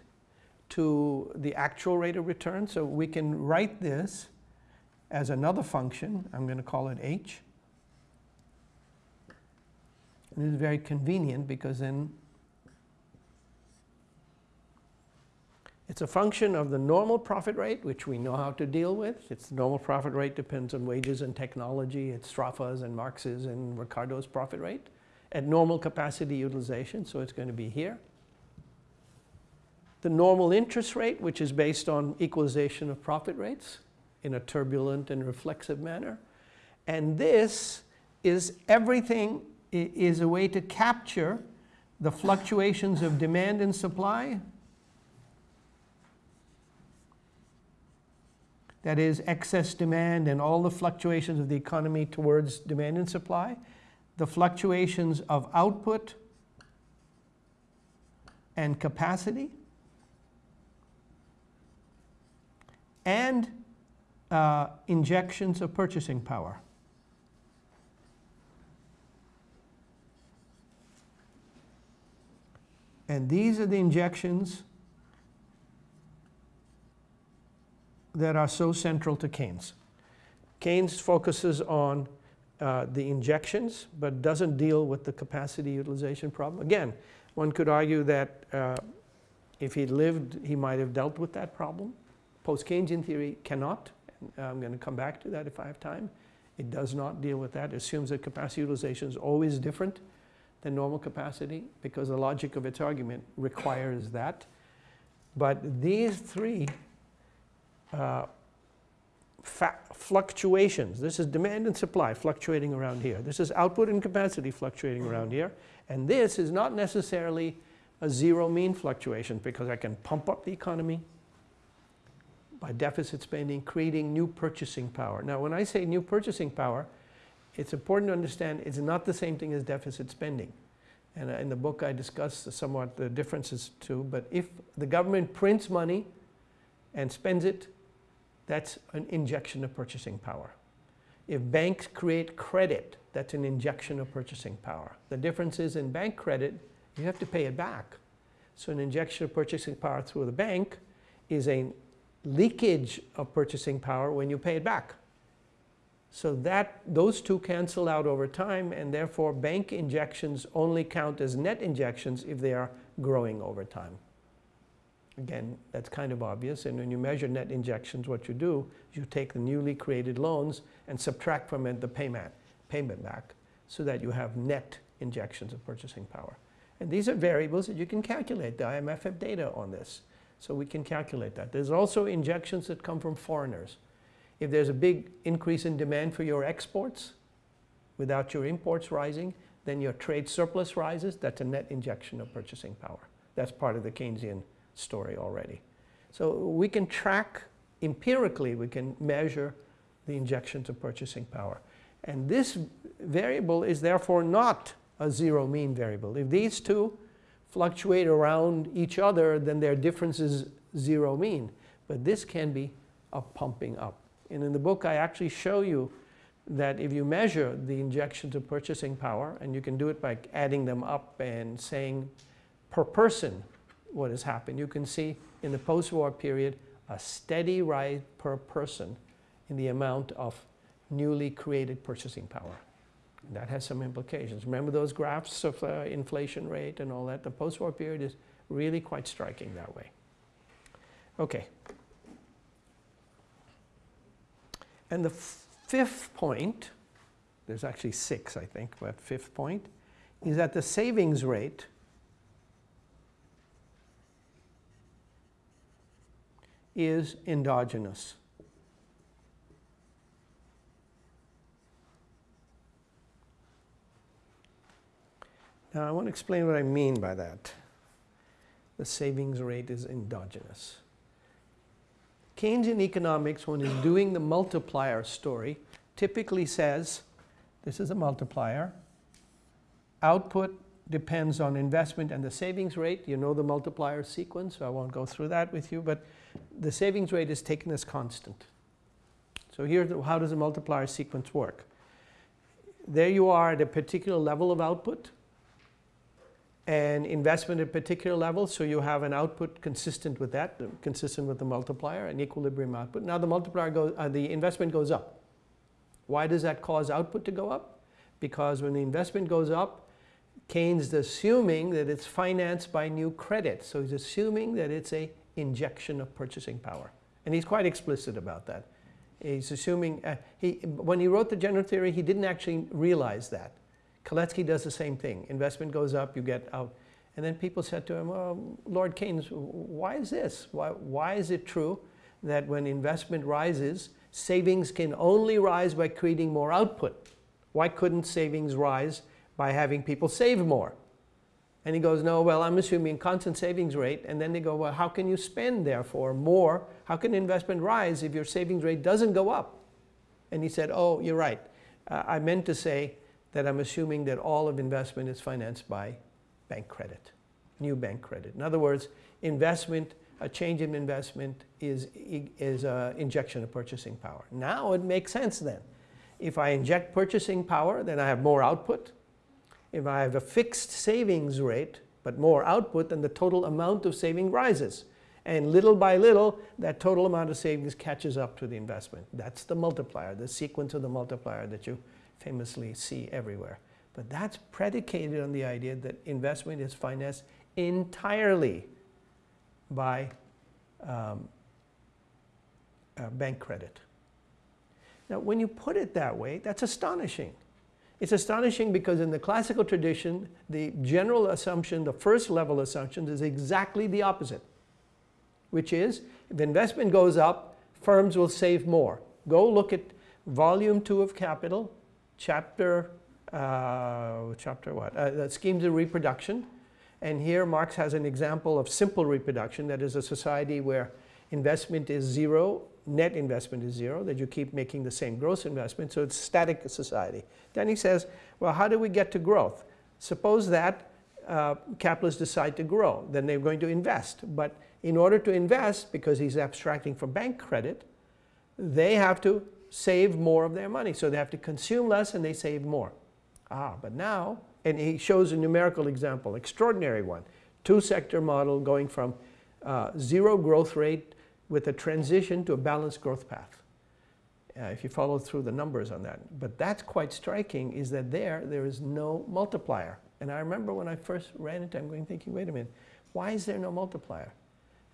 [SPEAKER 1] to the actual rate of return. So we can write this as another function. I'm going to call it h. And this is very convenient because then it's a function of the normal profit rate, which we know how to deal with. Its normal profit rate depends on wages and technology. It's Sraffa's and Marx's and Ricardo's profit rate at normal capacity utilization, so it's going to be here the normal interest rate, which is based on equalization of profit rates in a turbulent and reflexive manner. And this is everything is a way to capture the fluctuations of demand and supply. That is excess demand and all the fluctuations of the economy towards demand and supply. The fluctuations of output and capacity and uh, injections of purchasing power. And these are the injections that are so central to Keynes. Keynes focuses on uh, the injections, but doesn't deal with the capacity utilization problem. Again, one could argue that uh, if he lived, he might have dealt with that problem. Post-Keynesian theory cannot. I'm going to come back to that if I have time. It does not deal with that. It assumes that capacity utilization is always different than normal capacity because the logic of its argument requires that. But these three uh, fluctuations, this is demand and supply fluctuating around here. This is output and capacity fluctuating around here. And this is not necessarily a zero mean fluctuation because I can pump up the economy by deficit spending, creating new purchasing power. Now, when I say new purchasing power, it's important to understand it's not the same thing as deficit spending. And uh, in the book, I discuss somewhat the differences too. But if the government prints money and spends it, that's an injection of purchasing power. If banks create credit, that's an injection of purchasing power. The difference is in bank credit, you have to pay it back. So an injection of purchasing power through the bank is a leakage of purchasing power when you pay it back. So that those two cancel out over time and therefore bank injections only count as net injections if they are growing over time. Again, that's kind of obvious. And when you measure net injections, what you do is you take the newly created loans and subtract from it the payment, payment back so that you have net injections of purchasing power. And these are variables that you can calculate. The IMF have data on this. So we can calculate that. There's also injections that come from foreigners. If there's a big increase in demand for your exports without your imports rising, then your trade surplus rises. That's a net injection of purchasing power. That's part of the Keynesian story already. So we can track empirically, we can measure the injections of purchasing power. And this variable is therefore not a zero mean variable. If these two fluctuate around each other, then their difference is zero mean. But this can be a pumping up. And in the book, I actually show you that if you measure the injections of purchasing power, and you can do it by adding them up and saying per person what has happened, you can see in the post-war period a steady rise per person in the amount of newly created purchasing power. That has some implications. Remember those graphs of uh, inflation rate and all that? The post-war period is really quite striking that way. Okay. And the fifth point, there's actually six, I think, but fifth point, is that the savings rate is endogenous. Now I want to explain what I mean by that. The savings rate is endogenous. Keynesian economics, when he's doing the multiplier story, typically says, this is a multiplier, output depends on investment and the savings rate. You know the multiplier sequence, so I won't go through that with you, but the savings rate is taken as constant. So here, how does the multiplier sequence work? There you are at a particular level of output, and investment at a particular level, so you have an output consistent with that, consistent with the multiplier, an equilibrium output. Now the multiplier goes, uh, the investment goes up. Why does that cause output to go up? Because when the investment goes up, Keynes is assuming that it's financed by new credit. So he's assuming that it's a injection of purchasing power. And he's quite explicit about that. He's assuming, uh, he, when he wrote the general theory, he didn't actually realize that. Kalecki does the same thing. Investment goes up, you get out. And then people said to him, well, Lord Keynes, why is this? Why, why is it true that when investment rises, savings can only rise by creating more output? Why couldn't savings rise by having people save more? And he goes, no, well, I'm assuming constant savings rate. And then they go, well, how can you spend, therefore, more? How can investment rise if your savings rate doesn't go up? And he said, oh, you're right. Uh, I meant to say that I'm assuming that all of investment is financed by bank credit, new bank credit. In other words, investment, a change in investment is, is an injection of purchasing power. Now it makes sense then. If I inject purchasing power, then I have more output. If I have a fixed savings rate, but more output, then the total amount of saving rises. And little by little, that total amount of savings catches up to the investment. That's the multiplier, the sequence of the multiplier that you famously see everywhere. But that's predicated on the idea that investment is financed entirely by um, uh, bank credit. Now, when you put it that way, that's astonishing. It's astonishing because in the classical tradition, the general assumption, the first level assumption is exactly the opposite, which is if investment goes up, firms will save more. Go look at volume two of Capital, chapter, uh, chapter what? Uh, schemes of reproduction. And here Marx has an example of simple reproduction, that is a society where investment is zero, net investment is zero, that you keep making the same gross investment, so it's static society. Then he says, well, how do we get to growth? Suppose that uh, capitalists decide to grow, then they're going to invest. But in order to invest, because he's abstracting from bank credit, they have to save more of their money. So they have to consume less and they save more. Ah, but now, and he shows a numerical example, extraordinary one. Two-sector model going from uh, zero growth rate with a transition to a balanced growth path. Uh, if you follow through the numbers on that. But that's quite striking is that there, there is no multiplier. And I remember when I first ran into it, I'm going thinking, wait a minute, why is there no multiplier?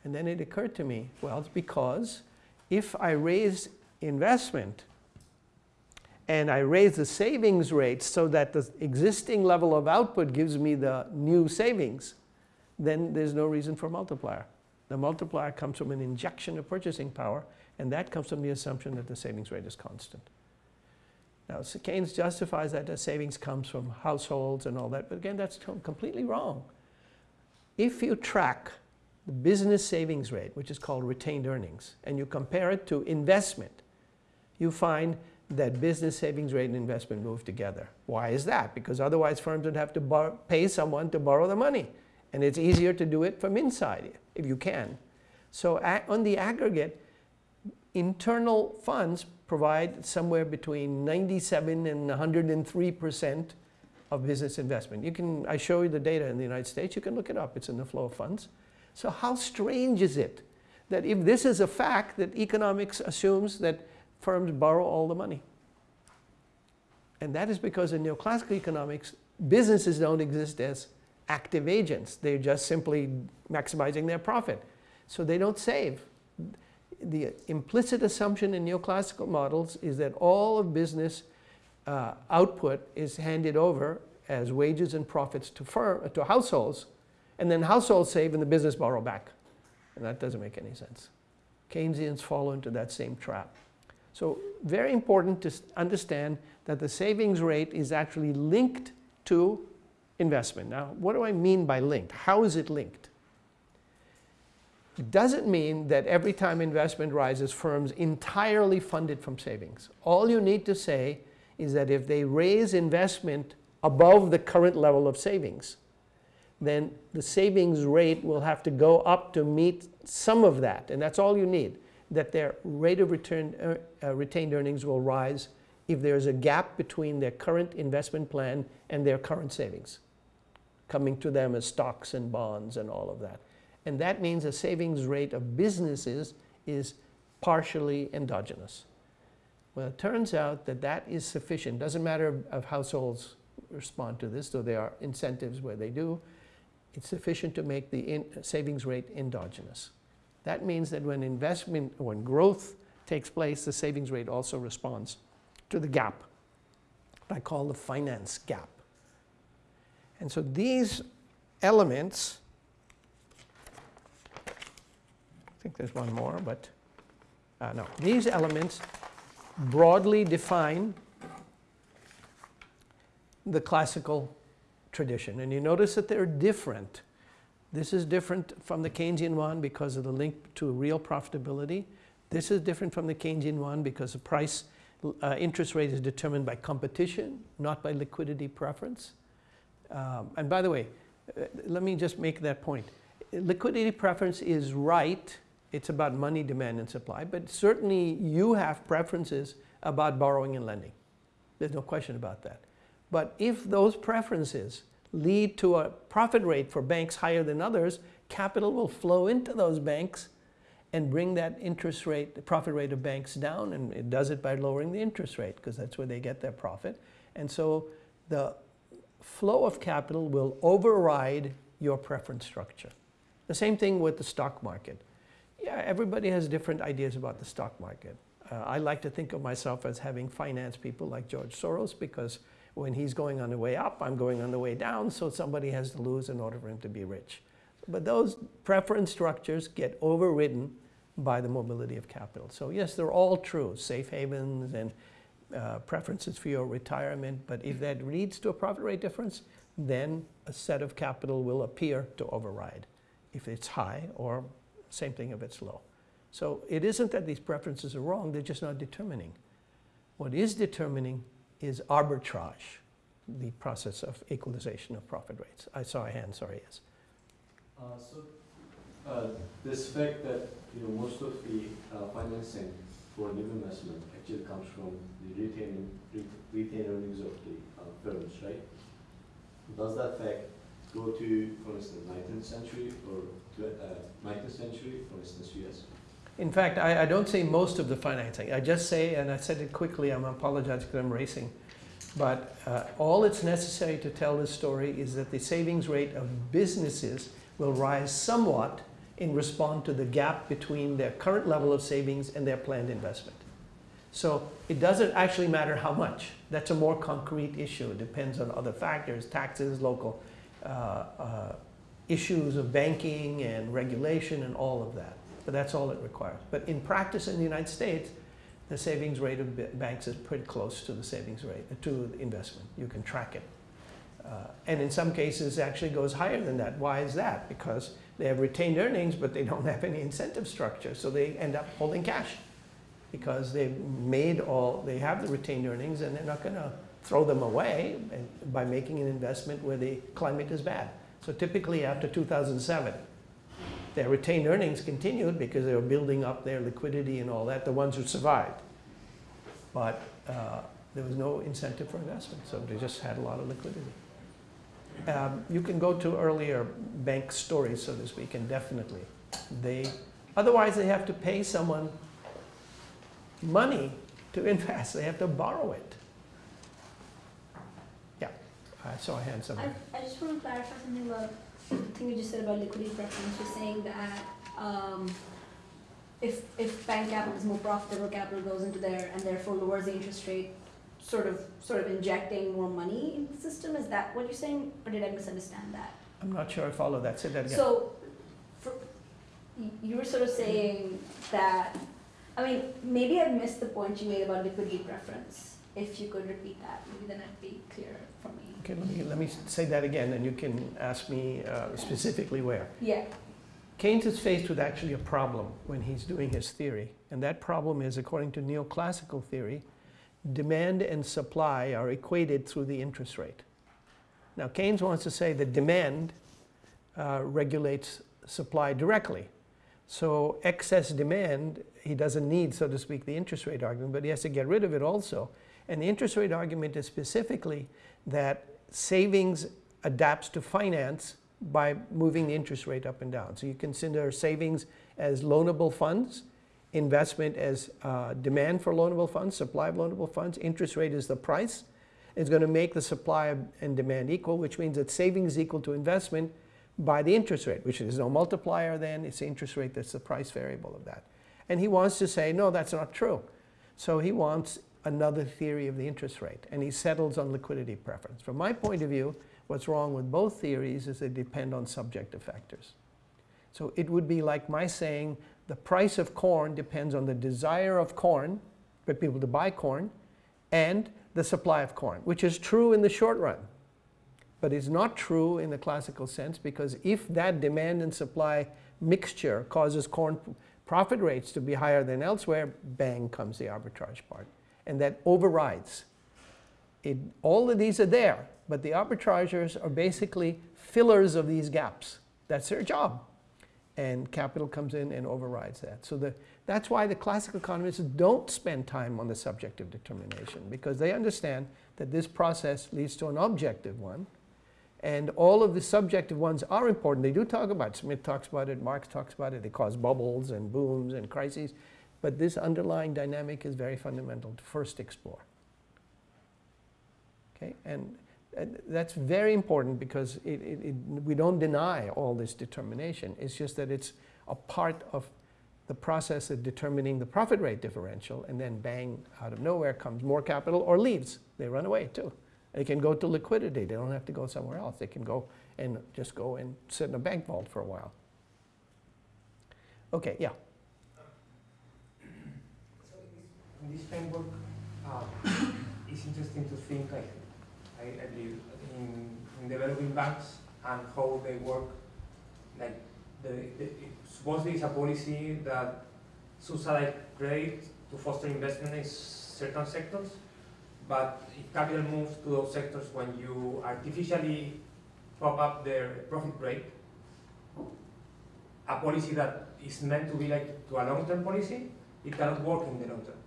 [SPEAKER 1] And then it occurred to me, well, it's because if I raise investment and I raise the savings rate so that the existing level of output gives me the new savings, then there's no reason for multiplier. The multiplier comes from an injection of purchasing power, and that comes from the assumption that the savings rate is constant. Now, Keynes justifies that the savings comes from households and all that, but again, that's completely wrong. If you track the business savings rate, which is called retained earnings, and you compare it to investment, you find that business savings rate and investment move together. Why is that? Because otherwise firms would have to pay someone to borrow the money. And it's easier to do it from inside if you can. So on the aggregate, internal funds provide somewhere between 97 and 103 percent of business investment. You can, I show you the data in the United States, you can look it up, it's in the flow of funds. So how strange is it that if this is a fact that economics assumes that firms borrow all the money? And that is because in neoclassical economics, businesses don't exist as active agents. They're just simply maximizing their profit. So they don't save. The implicit assumption in neoclassical models is that all of business uh, output is handed over as wages and profits to, firm, to households, and then households save and the business borrow back. And that doesn't make any sense. Keynesians fall into that same trap. So very important to understand that the savings rate is actually linked to investment. Now, what do I mean by linked? How is it linked? It doesn't mean that every time investment rises, firms entirely fund it from savings. All you need to say is that if they raise investment above the current level of savings, then the savings rate will have to go up to meet some of that. And that's all you need, that their rate of return, uh, uh, retained earnings will rise if there's a gap between their current investment plan and their current savings, coming to them as stocks and bonds and all of that. And that means the savings rate of businesses is partially endogenous. Well, it turns out that that is sufficient. Doesn't matter if households respond to this, though there are incentives where they do. It's sufficient to make the in savings rate endogenous. That means that when investment, when growth takes place, the savings rate also responds to the gap. I call the finance gap. And so these elements, I think there's one more, but uh, no, these elements broadly define the classical tradition. And you notice that they're different. This is different from the Keynesian one because of the link to real profitability. This is different from the Keynesian one because the price uh, interest rate is determined by competition, not by liquidity preference. Um, and by the way, uh, let me just make that point. Liquidity preference is right. It's about money demand and supply, but certainly you have preferences about borrowing and lending. There's no question about that. But if those preferences lead to a profit rate for banks higher than others, capital will flow into those banks and bring that interest rate, the profit rate of banks down, and it does it by lowering the interest rate because that's where they get their profit. And so the flow of capital will override your preference structure. The same thing with the stock market. Yeah, everybody has different ideas about the stock market. Uh, I like to think of myself as having finance people like George Soros because when he's going on the way up, I'm going on the way down, so somebody has to lose in order for him to be rich. But those preference structures get overridden by the mobility of capital. So yes, they're all true, safe havens and uh, preferences for your retirement, but if that leads to a profit rate difference, then a set of capital will appear to override if it's high or same thing if it's low. So it isn't that these preferences are wrong, they're just not determining. What is determining is arbitrage, the process of equalization of profit rates. I saw a hand, sorry, yes.
[SPEAKER 4] Uh, so, uh, this fact that, you know, most of the uh, financing for new investment actually comes from the retained earnings of the uh, firms, right? Does that fact go to, for instance, 19th century or uh, 19th century, for instance, US?
[SPEAKER 1] In fact, I, I don't say most of the financing. I just say, and I said it quickly, I'm apologizing because I'm racing. But uh, all it's necessary to tell this story is that the savings rate of businesses will rise somewhat in response to the gap between their current level of savings and their planned investment. So it doesn't actually matter how much. That's a more concrete issue. It depends on other factors, taxes, local uh, uh, issues of banking and regulation and all of that. But that's all it requires. But in practice in the United States, the savings rate of banks is pretty close to the savings rate, to investment. You can track it. Uh, and in some cases, actually goes higher than that. Why is that? Because they have retained earnings, but they don't <laughs> have any incentive structure, so they end up holding cash. because they've made all, they have the retained earnings and they're not going to throw them away by making an investment where the climate is bad. So typically after 2007, their retained earnings continued because they were building up their liquidity and all that, the ones who survived. But uh, there was no incentive for investment, so they just had a lot of liquidity. Um, You can go to earlier bank stories, so to speak, and definitely, they, otherwise they have to pay someone money to <laughs> invest, they have to borrow it. Yeah, I saw a hand somewhere.
[SPEAKER 5] I, I just want to clarify something about the thing you just said about liquidity preference. You're saying that um, if, if bank capital is more profitable, capital goes into there and therefore lowers the interest rate, sort of sort of injecting more money in the system. Is that what you're saying, or did I misunderstand that?
[SPEAKER 1] I'm not sure I follow that, say that again.
[SPEAKER 5] So, for, you were sort of saying that. I mean, maybe I missed the point you made about liquidity preference. If you could repeat that, maybe then it'd be clearer for me.
[SPEAKER 1] Okay, let me, let me say that again, and you can ask me uh, specifically where.
[SPEAKER 5] Yeah.
[SPEAKER 1] Keynes is faced with actually a problem when he's doing his theory, and that problem is, according to neoclassical theory, demand and supply are equated through the interest rate. Now, Keynes wants to say that demand uh, regulates supply directly. So excess demand, he doesn't need, so to speak, the interest rate argument, but he has to get rid of it also. And the interest rate argument is specifically that savings adapts to finance by moving the interest rate up and down. So you consider savings as loanable funds, investment as uh, demand for loanable funds, supply of loanable funds, interest rate is the price. It's going to make the supply and demand equal, which means that savings equal to investment by the interest rate, which is no multiplier then, it's the interest rate that's the price variable of that. And he wants to say, no, that's not true. So he wants another theory of the interest rate, and he settles on liquidity preference. From my point of view, what's wrong with both theories is they depend on subjective factors. So it would be like my saying the price of corn depends on the desire of corn, for people to buy corn, and the supply of corn, which is true in the short run. But it's not true in the classical sense because if that demand and supply mixture causes corn profit rates to be higher than elsewhere, bang comes the arbitrage part. And that overrides. It, all of these are there, but the arbitrageurs are basically fillers of these gaps. That's their job. And capital comes in and overrides that. So the, that's why the classical economists don't spend time on the subjective determination because they understand that this process leads to an objective one. And all of the subjective ones are important. They do talk about, it. Smith talks about it, Marx talks about it, they cause bubbles and booms and crises. But this underlying dynamic is very fundamental to first explore. Okay, and that's very important because it, it, it, we don't deny all this determination. It's just that it's a part of the process of determining the profit rate differential, and then bang, out of nowhere comes more capital or leaves. They run away too. They can go to liquidity. They don't have to go somewhere else. They can go and just go and sit in a bank vault for a while. Okay, yeah.
[SPEAKER 3] So in this framework, uh, <coughs> it's interesting to think, like, I, I believe, in, in developing banks and how they work. Like, the, the, supposedly it's a policy that subsidize credit to foster investment in certain sectors, but if capital moves to those sectors when you artificially prop up their profit rate, a policy that is meant to be like to a long-term policy, it cannot work in the long term.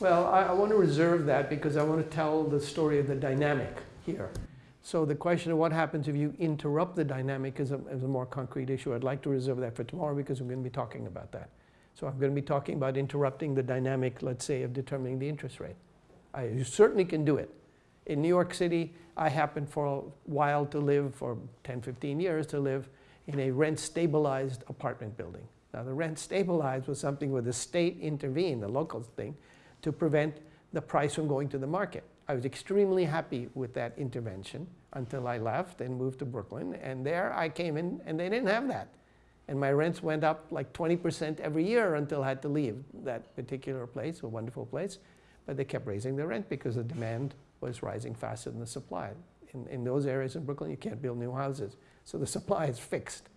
[SPEAKER 1] Well, I, I want to reserve that because I want to tell the story of the dynamic here. So the question of what happens if you interrupt the dynamic is a, is a more concrete issue. I'd like to reserve that for tomorrow because we're going to be talking about that. So I'm going to be talking about interrupting the dynamic, let's say, of determining the interest rate. I, you certainly can do it. In New York City, I happened for a while to live, for 10, 15 years, to live in a rent-stabilized apartment building. Now, the rent stabilized was something where the state intervened, the local thing, to prevent the price from going to the market. I was extremely happy with that intervention until I left and moved to Brooklyn. And there I came in and they didn't have that. And my rents went up like 20% every year until I had to leave that particular place, a wonderful place. But they kept raising the rent because the demand was rising faster than the supply. In, in those areas in Brooklyn, you can't build new houses. So the <laughs> supply is fixed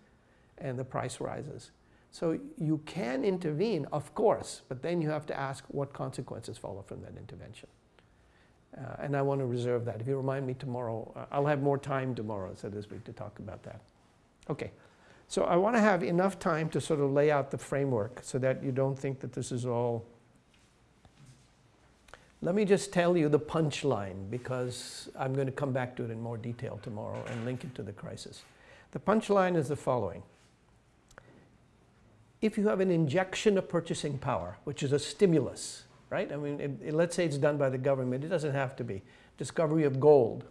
[SPEAKER 1] and the price rises. So you can intervene, of course, but then you have to ask what consequences follow from that intervention. Uh, and I want to reserve that. If you remind me tomorrow, uh, I'll have more time tomorrow, so this week, to talk about that. Okay. So I want to have enough time to sort of lay out the framework so that you don't think that this is all. Let me just tell you the punchline because I'm going to come back to it in more detail tomorrow and link it to the crisis. The punchline is the following. If you have an injection of purchasing power, which is a stimulus, right? I mean, it, it- let's say it's done by the government, it doesn't have to be. Discovery of gold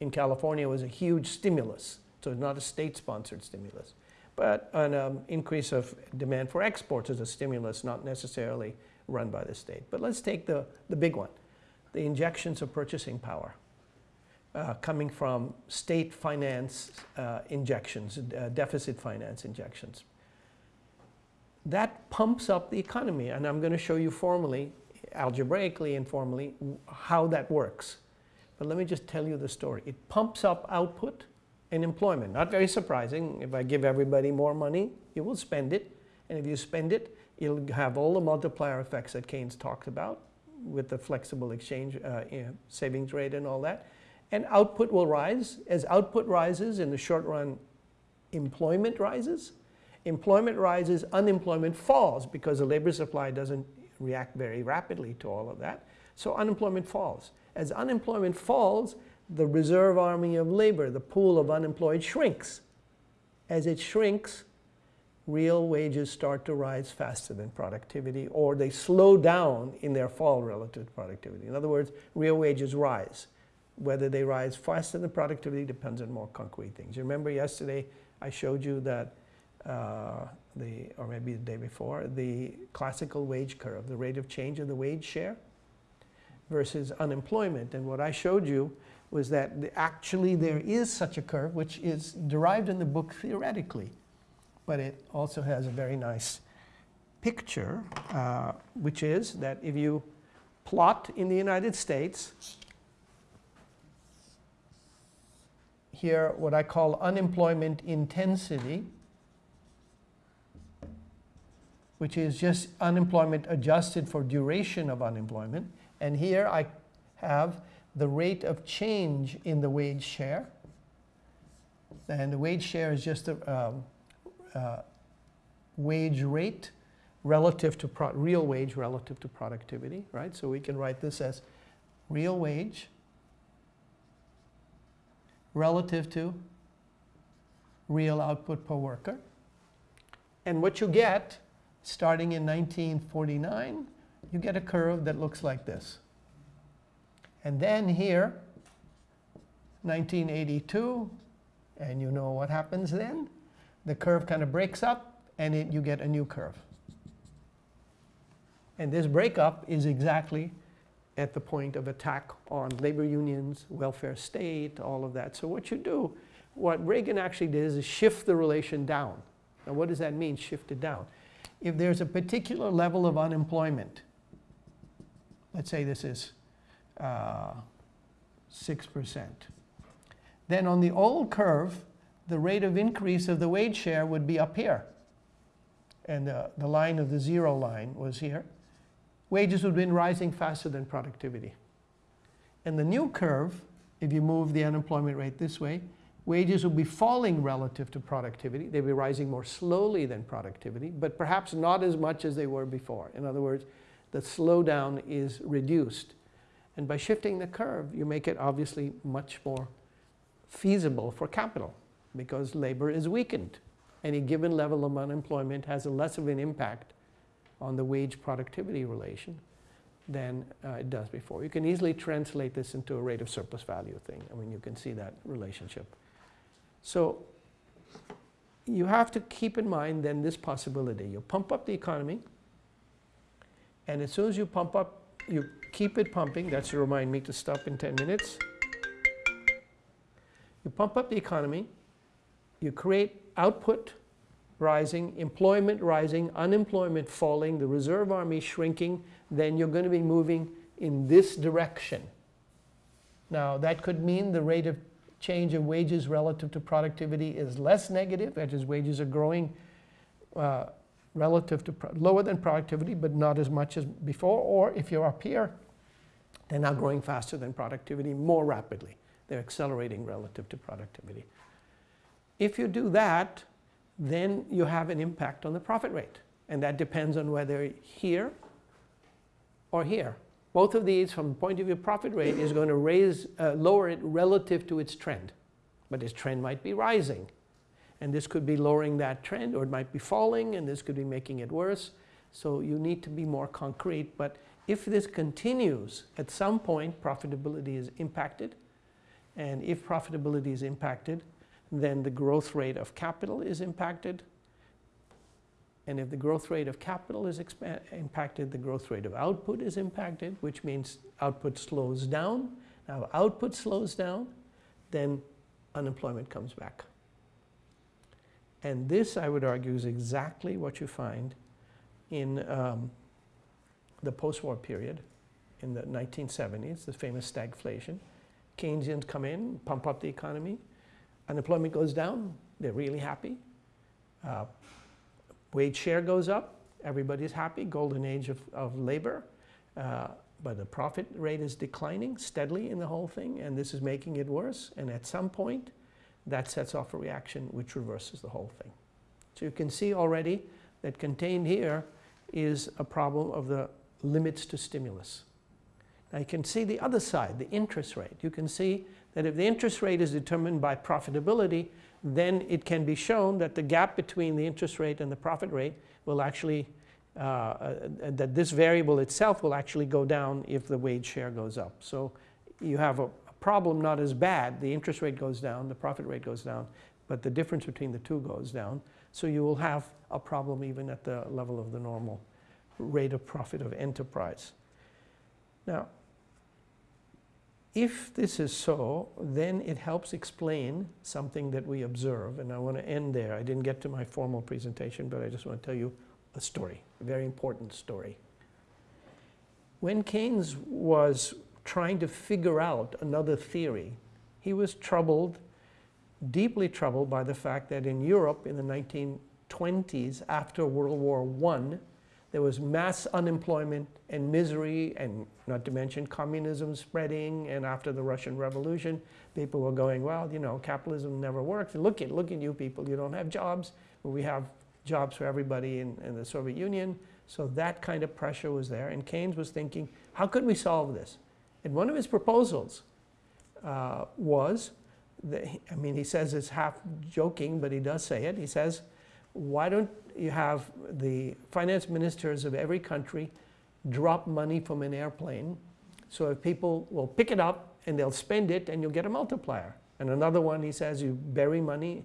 [SPEAKER 1] in California was a huge stimulus, so it's not a state-sponsored stimulus. But an um, increase of demand for exports is a stimulus, not necessarily run by the state. But let's take the, the big one, the injections of purchasing power uh, coming from state finance uh, injections, uh, deficit finance injections. That pumps up the economy, and I'm going to show you formally, algebraically and formally, how that works. But let me just tell you the story. It pumps up output and employment. Not very surprising. If I give everybody more money, you will spend it. And if you spend it, it'll have all the multiplier effects that Keynes talked about with the flexible exchange uh, you know, savings rate and all that. And output will rise. As output rises, in the short run, employment rises. Employment rises, unemployment falls because the labor supply doesn't react very rapidly to all of that. So unemployment falls. As unemployment falls, the reserve army of labor, the pool of unemployed, shrinks. As it shrinks, real wages start to rise faster than productivity, or they slow down in their fall relative to productivity. In other words, real wages rise. Whether they rise faster than productivity depends on more concrete things. You remember yesterday I showed you that uh, the, or maybe the day before, the classical wage curve, the rate of change of the wage share versus unemployment. And what I showed you was that the, actually there is such a curve, which is derived in the book theoretically, but it also has a very nice picture, uh, which is that if you plot in the United States, here what I call unemployment intensity, which is just unemployment adjusted for duration of unemployment. And here I have the rate of change in the wage share. And the wage share is just a um, uh, wage rate relative to real wage relative to productivity, right? So we can write this as real wage relative to real output per worker. And what you get starting in 1949, you get a curve that looks like this. And then here, 1982, and you know what happens then? The curve kind of breaks up and it, you get a new curve. And this breakup is exactly at the point of attack on labor unions, welfare state, all of that. So what you do, what Reagan actually did is shift the relation down. Now what does that mean, shift it down? If there's a particular level of unemployment, let's say this is uh, 6%, then on the old curve, the rate of increase of the wage share would be up here. And the, the line of the zero line was here. Wages would have been rising faster than productivity. And the new curve, if you move the unemployment rate this way, wages will be falling relative to productivity. They'll be rising more slowly than productivity, but perhaps not as much as they were before. In other words, the slowdown is reduced. And by shifting the curve, you make it obviously much more feasible for capital because labor is weakened. Any given level of unemployment has a less of an impact on the wage productivity relation than uh, it does before. You can easily translate this into a rate of surplus value thing. I mean, you can see that relationship. So you have to keep in mind then this possibility. You pump up the economy, and as soon as you pump up, you keep it pumping. That's to remind me to stop in 10 minutes. You pump up the economy, you create output rising, employment rising, unemployment falling, the reserve army shrinking, then you're going to be moving in this direction. Now, that could mean the rate of change of wages relative to productivity is less negative, that is, wages are growing uh, relative to, lower than productivity, but not as much as before. Or if you're up here, they're now growing faster than productivity more rapidly. They're accelerating relative to productivity. If you do that, then you have an impact on the profit rate. And that depends on whether here or here. Both of these, from the point of view of profit rate, is going to raise, uh, lower it relative to its trend. But its trend might be rising. And this could be lowering that trend, or it might be falling, and this could be making it worse. So you need to be more concrete. But if this continues, at some point, profitability is impacted. And if profitability is impacted, then the growth rate of capital is impacted. And if the growth rate of capital is impacted, the growth rate of output is impacted, which means output slows down. Now, if output slows down, then unemployment comes back. And this, I would argue, is exactly what you find in um, the post-war period in the 1970s, the famous stagflation. Keynesians come in, pump up the economy, unemployment goes down, they're really happy. Uh, wage share goes up, everybody's happy, golden age of, of labor. Uh, but the profit rate is declining steadily in the whole thing, and this is making it worse. And at some point, that sets off a reaction which reverses the whole thing. So you can see already that contained here is a problem of the limits to stimulus. Now you can see the other side, the interest rate. You can see that if the interest rate is determined by profitability, then it can be shown that the gap between the interest rate and the profit rate will actually, uh, uh, that this variable itself will actually go down if the wage share goes up. So you have a, a problem not as bad. The interest rate goes down, the profit rate goes down, but the difference between the two goes down. So you will have a problem even at the level of the normal rate of profit of enterprise. Now, if this is so, then it helps explain something that we observe, and I want to end there. I didn't get to my formal presentation, but I just want to tell you a story, a very important story. When Keynes was trying to figure out another theory, he was troubled, deeply troubled by the fact that in Europe in the 1920s, after World War I, there was mass unemployment and misery, and not to mention communism spreading. And after the Russian Revolution, people were going, well, you know, capitalism never works. Look at, look at you people, you don't have jobs. but We have jobs for everybody in, in the Soviet Union. So that kind of pressure was there. And Keynes was thinking, how could we solve this? And one of his proposals uh, was, that, I mean, he says it's half joking, but he does say it. He says, why don't you have the finance ministers of every country drop money from an airplane so if people will pick it up and they'll spend it and you'll get a multiplier. And another one, he says, you bury money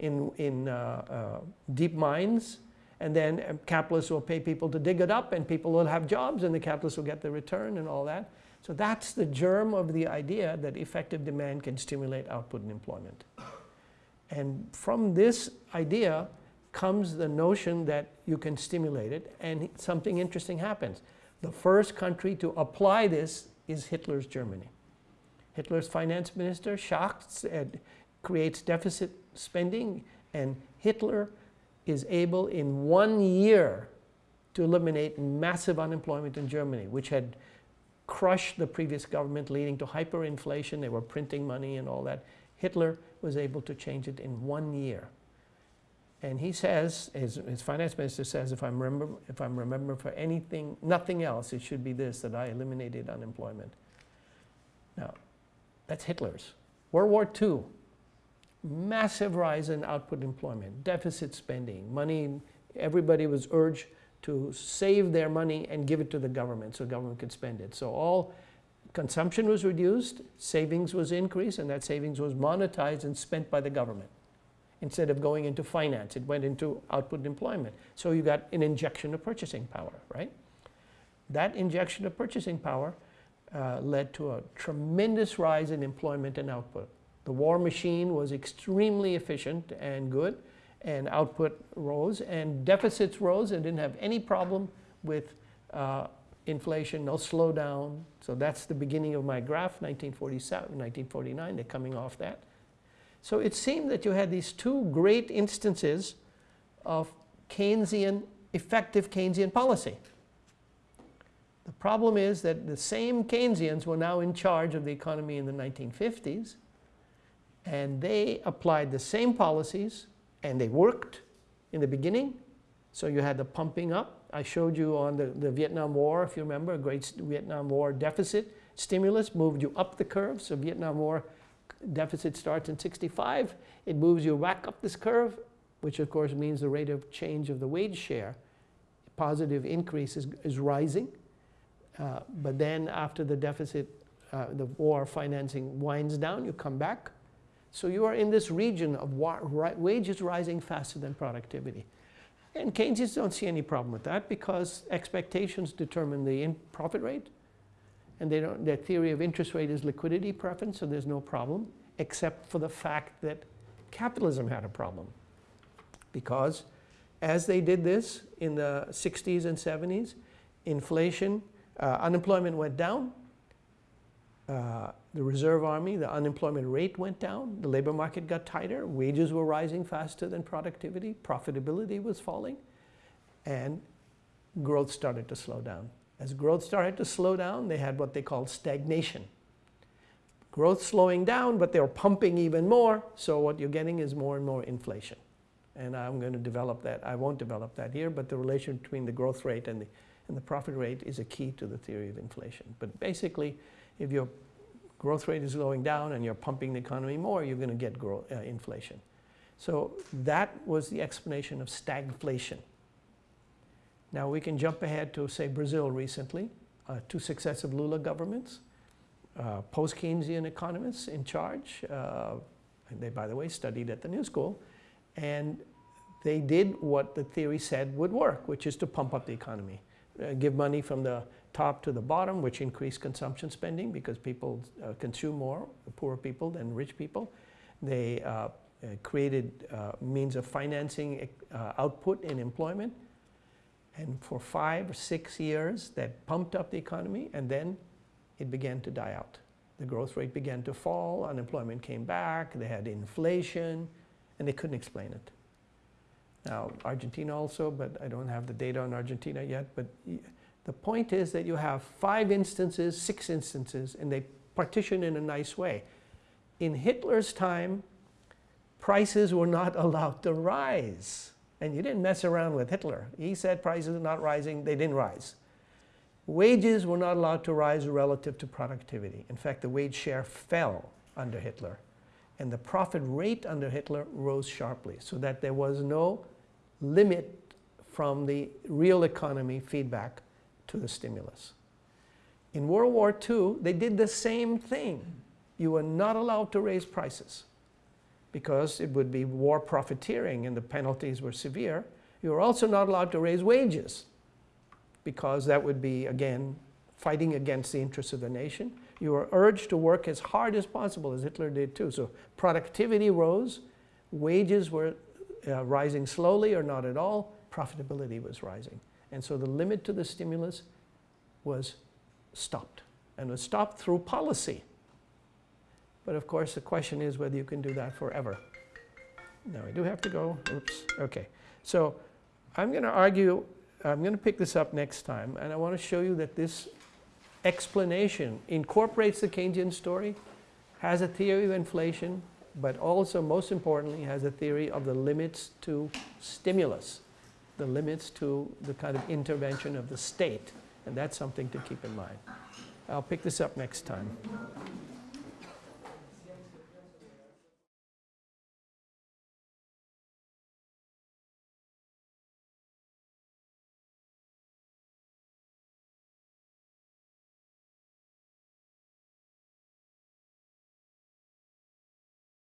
[SPEAKER 1] in, in uh, uh, deep mines and then capitalists will pay people to dig it up and people will have jobs and the capitalists will get the return and all that. So that's the germ of the idea that effective demand can stimulate output and employment. And from this idea, comes the notion that you can stimulate it, and something interesting happens. The first country to apply this is Hitler's Germany. Hitler's finance minister, Schacht, creates deficit spending, and Hitler is able in one year to eliminate massive unemployment in Germany, which had crushed the previous government, leading to hyperinflation. They were printing money and all that. Hitler was able to change it in one year. And he says, his, his finance minister says, if I'm, remember, if I'm remembering for anything, nothing else, it should be this, that I eliminated unemployment. Now, that's Hitler's. World War II, massive rise in output employment, deficit spending, money, everybody was urged to save their money and give it to the government so government could spend it. So all consumption was reduced, savings was increased, and that savings was monetized and spent by the government instead of going into finance. It went into output employment. So you got an injection of purchasing power, right? That injection of purchasing power uh, led to a tremendous rise in employment and output. The war machine was extremely efficient and good, and output rose, and deficits rose, and didn't have any problem with uh, inflation, no slowdown. So that's the beginning of my graph, 1947, 1949, they're coming off that. So it seemed that you had these two great instances of Keynesian effective Keynesian policy. The problem is that the same Keynesians were now in charge of the economy in the 1950s, and they applied the same policies, and they worked in the beginning. So you had the pumping up. I showed you on the, the Vietnam War, if you remember, a great Vietnam War deficit stimulus moved you up the curve. So Vietnam War deficit starts in 65. It moves you back up this curve, which of course means the rate of change of the wage share, positive increase is, is rising. Uh, but then after the deficit, uh, the war financing winds down, you come back. So you are in this region of wages rising faster than productivity. And Keynesians don't see any problem with that because expectations determine the profit rate. And they don't, their theory of interest rate is liquidity preference, so there's no problem, except for the fact that capitalism had a problem. Because as they did this in the 60s and 70s, inflation uh, unemployment went down. Uh, the reserve army, the unemployment rate went down. The labor market got tighter. Wages were rising faster than productivity. Profitability was falling. And growth started to slow down. As growth started to slow down, they had what they called stagnation. Growth slowing down, but they were pumping even more. So what you're getting is more and more inflation. And I'm going to develop that. I won't develop that here, but the relation between the growth rate and the and the profit rate is a key to the theory of inflation. But basically, if your growth rate is slowing down and you're pumping the economy more, you're going to get uh, inflation. So that was the explanation of stagflation. Now we can jump ahead to, say, Brazil recently, uh, two successive Lula governments, uh, post-Keynesian economists in charge. Uh, and they, by the way, studied at the New School. And they did what the theory said would work, which is to pump up the economy uh, give money from the top to the bottom, which increase consumption spending because people uh, consume more, poor people than rich people. They uh, created means of financing output and employment. And for five or six years, that pumped up the economy, and then it began to die out. The growth rate began to fall, unemployment came back, they had inflation, and they couldn't explain it. Now, Argentina also, but I don't have the data on Argentina yet. But the point is that you have five instances, six instances, and they partition in a nice way. In Hitler's time, prices were not <laughs> allowed to rise. And you didn't mess around with Hitler. He said prices are not rising, they didn't rise. Wages were not allowed to rise relative to productivity. In fact, the wage share fell under Hitler. And the profit rate under Hitler rose sharply, so that there was no limit from the real economy feedback to the stimulus. In World War II, they did the same thing. You were not allowed to raise prices because it would be war profiteering and the penalties were severe. You were also not allowed to raise wages because that would be, again, fighting against the interests of the nation. You were urged to work as hard as possible, as Hitler did too. So productivity rose, wages were uh, rising slowly or not at all, profitability was rising. And so the limit to the stimulus was stopped and was stopped through policy. But of course, the question is whether you can do that forever. Now, I do have to go. Oops. Okay. So I'm going to argue, I'm going to pick this up next time, and I want to show you that this explanation incorporates the Keynesian story, has a theory of inflation, but also, most importantly, has a theory of the limits to stimulus, the limits to the kind of intervention of the state. And that's something to keep in mind. I'll pick this up next time.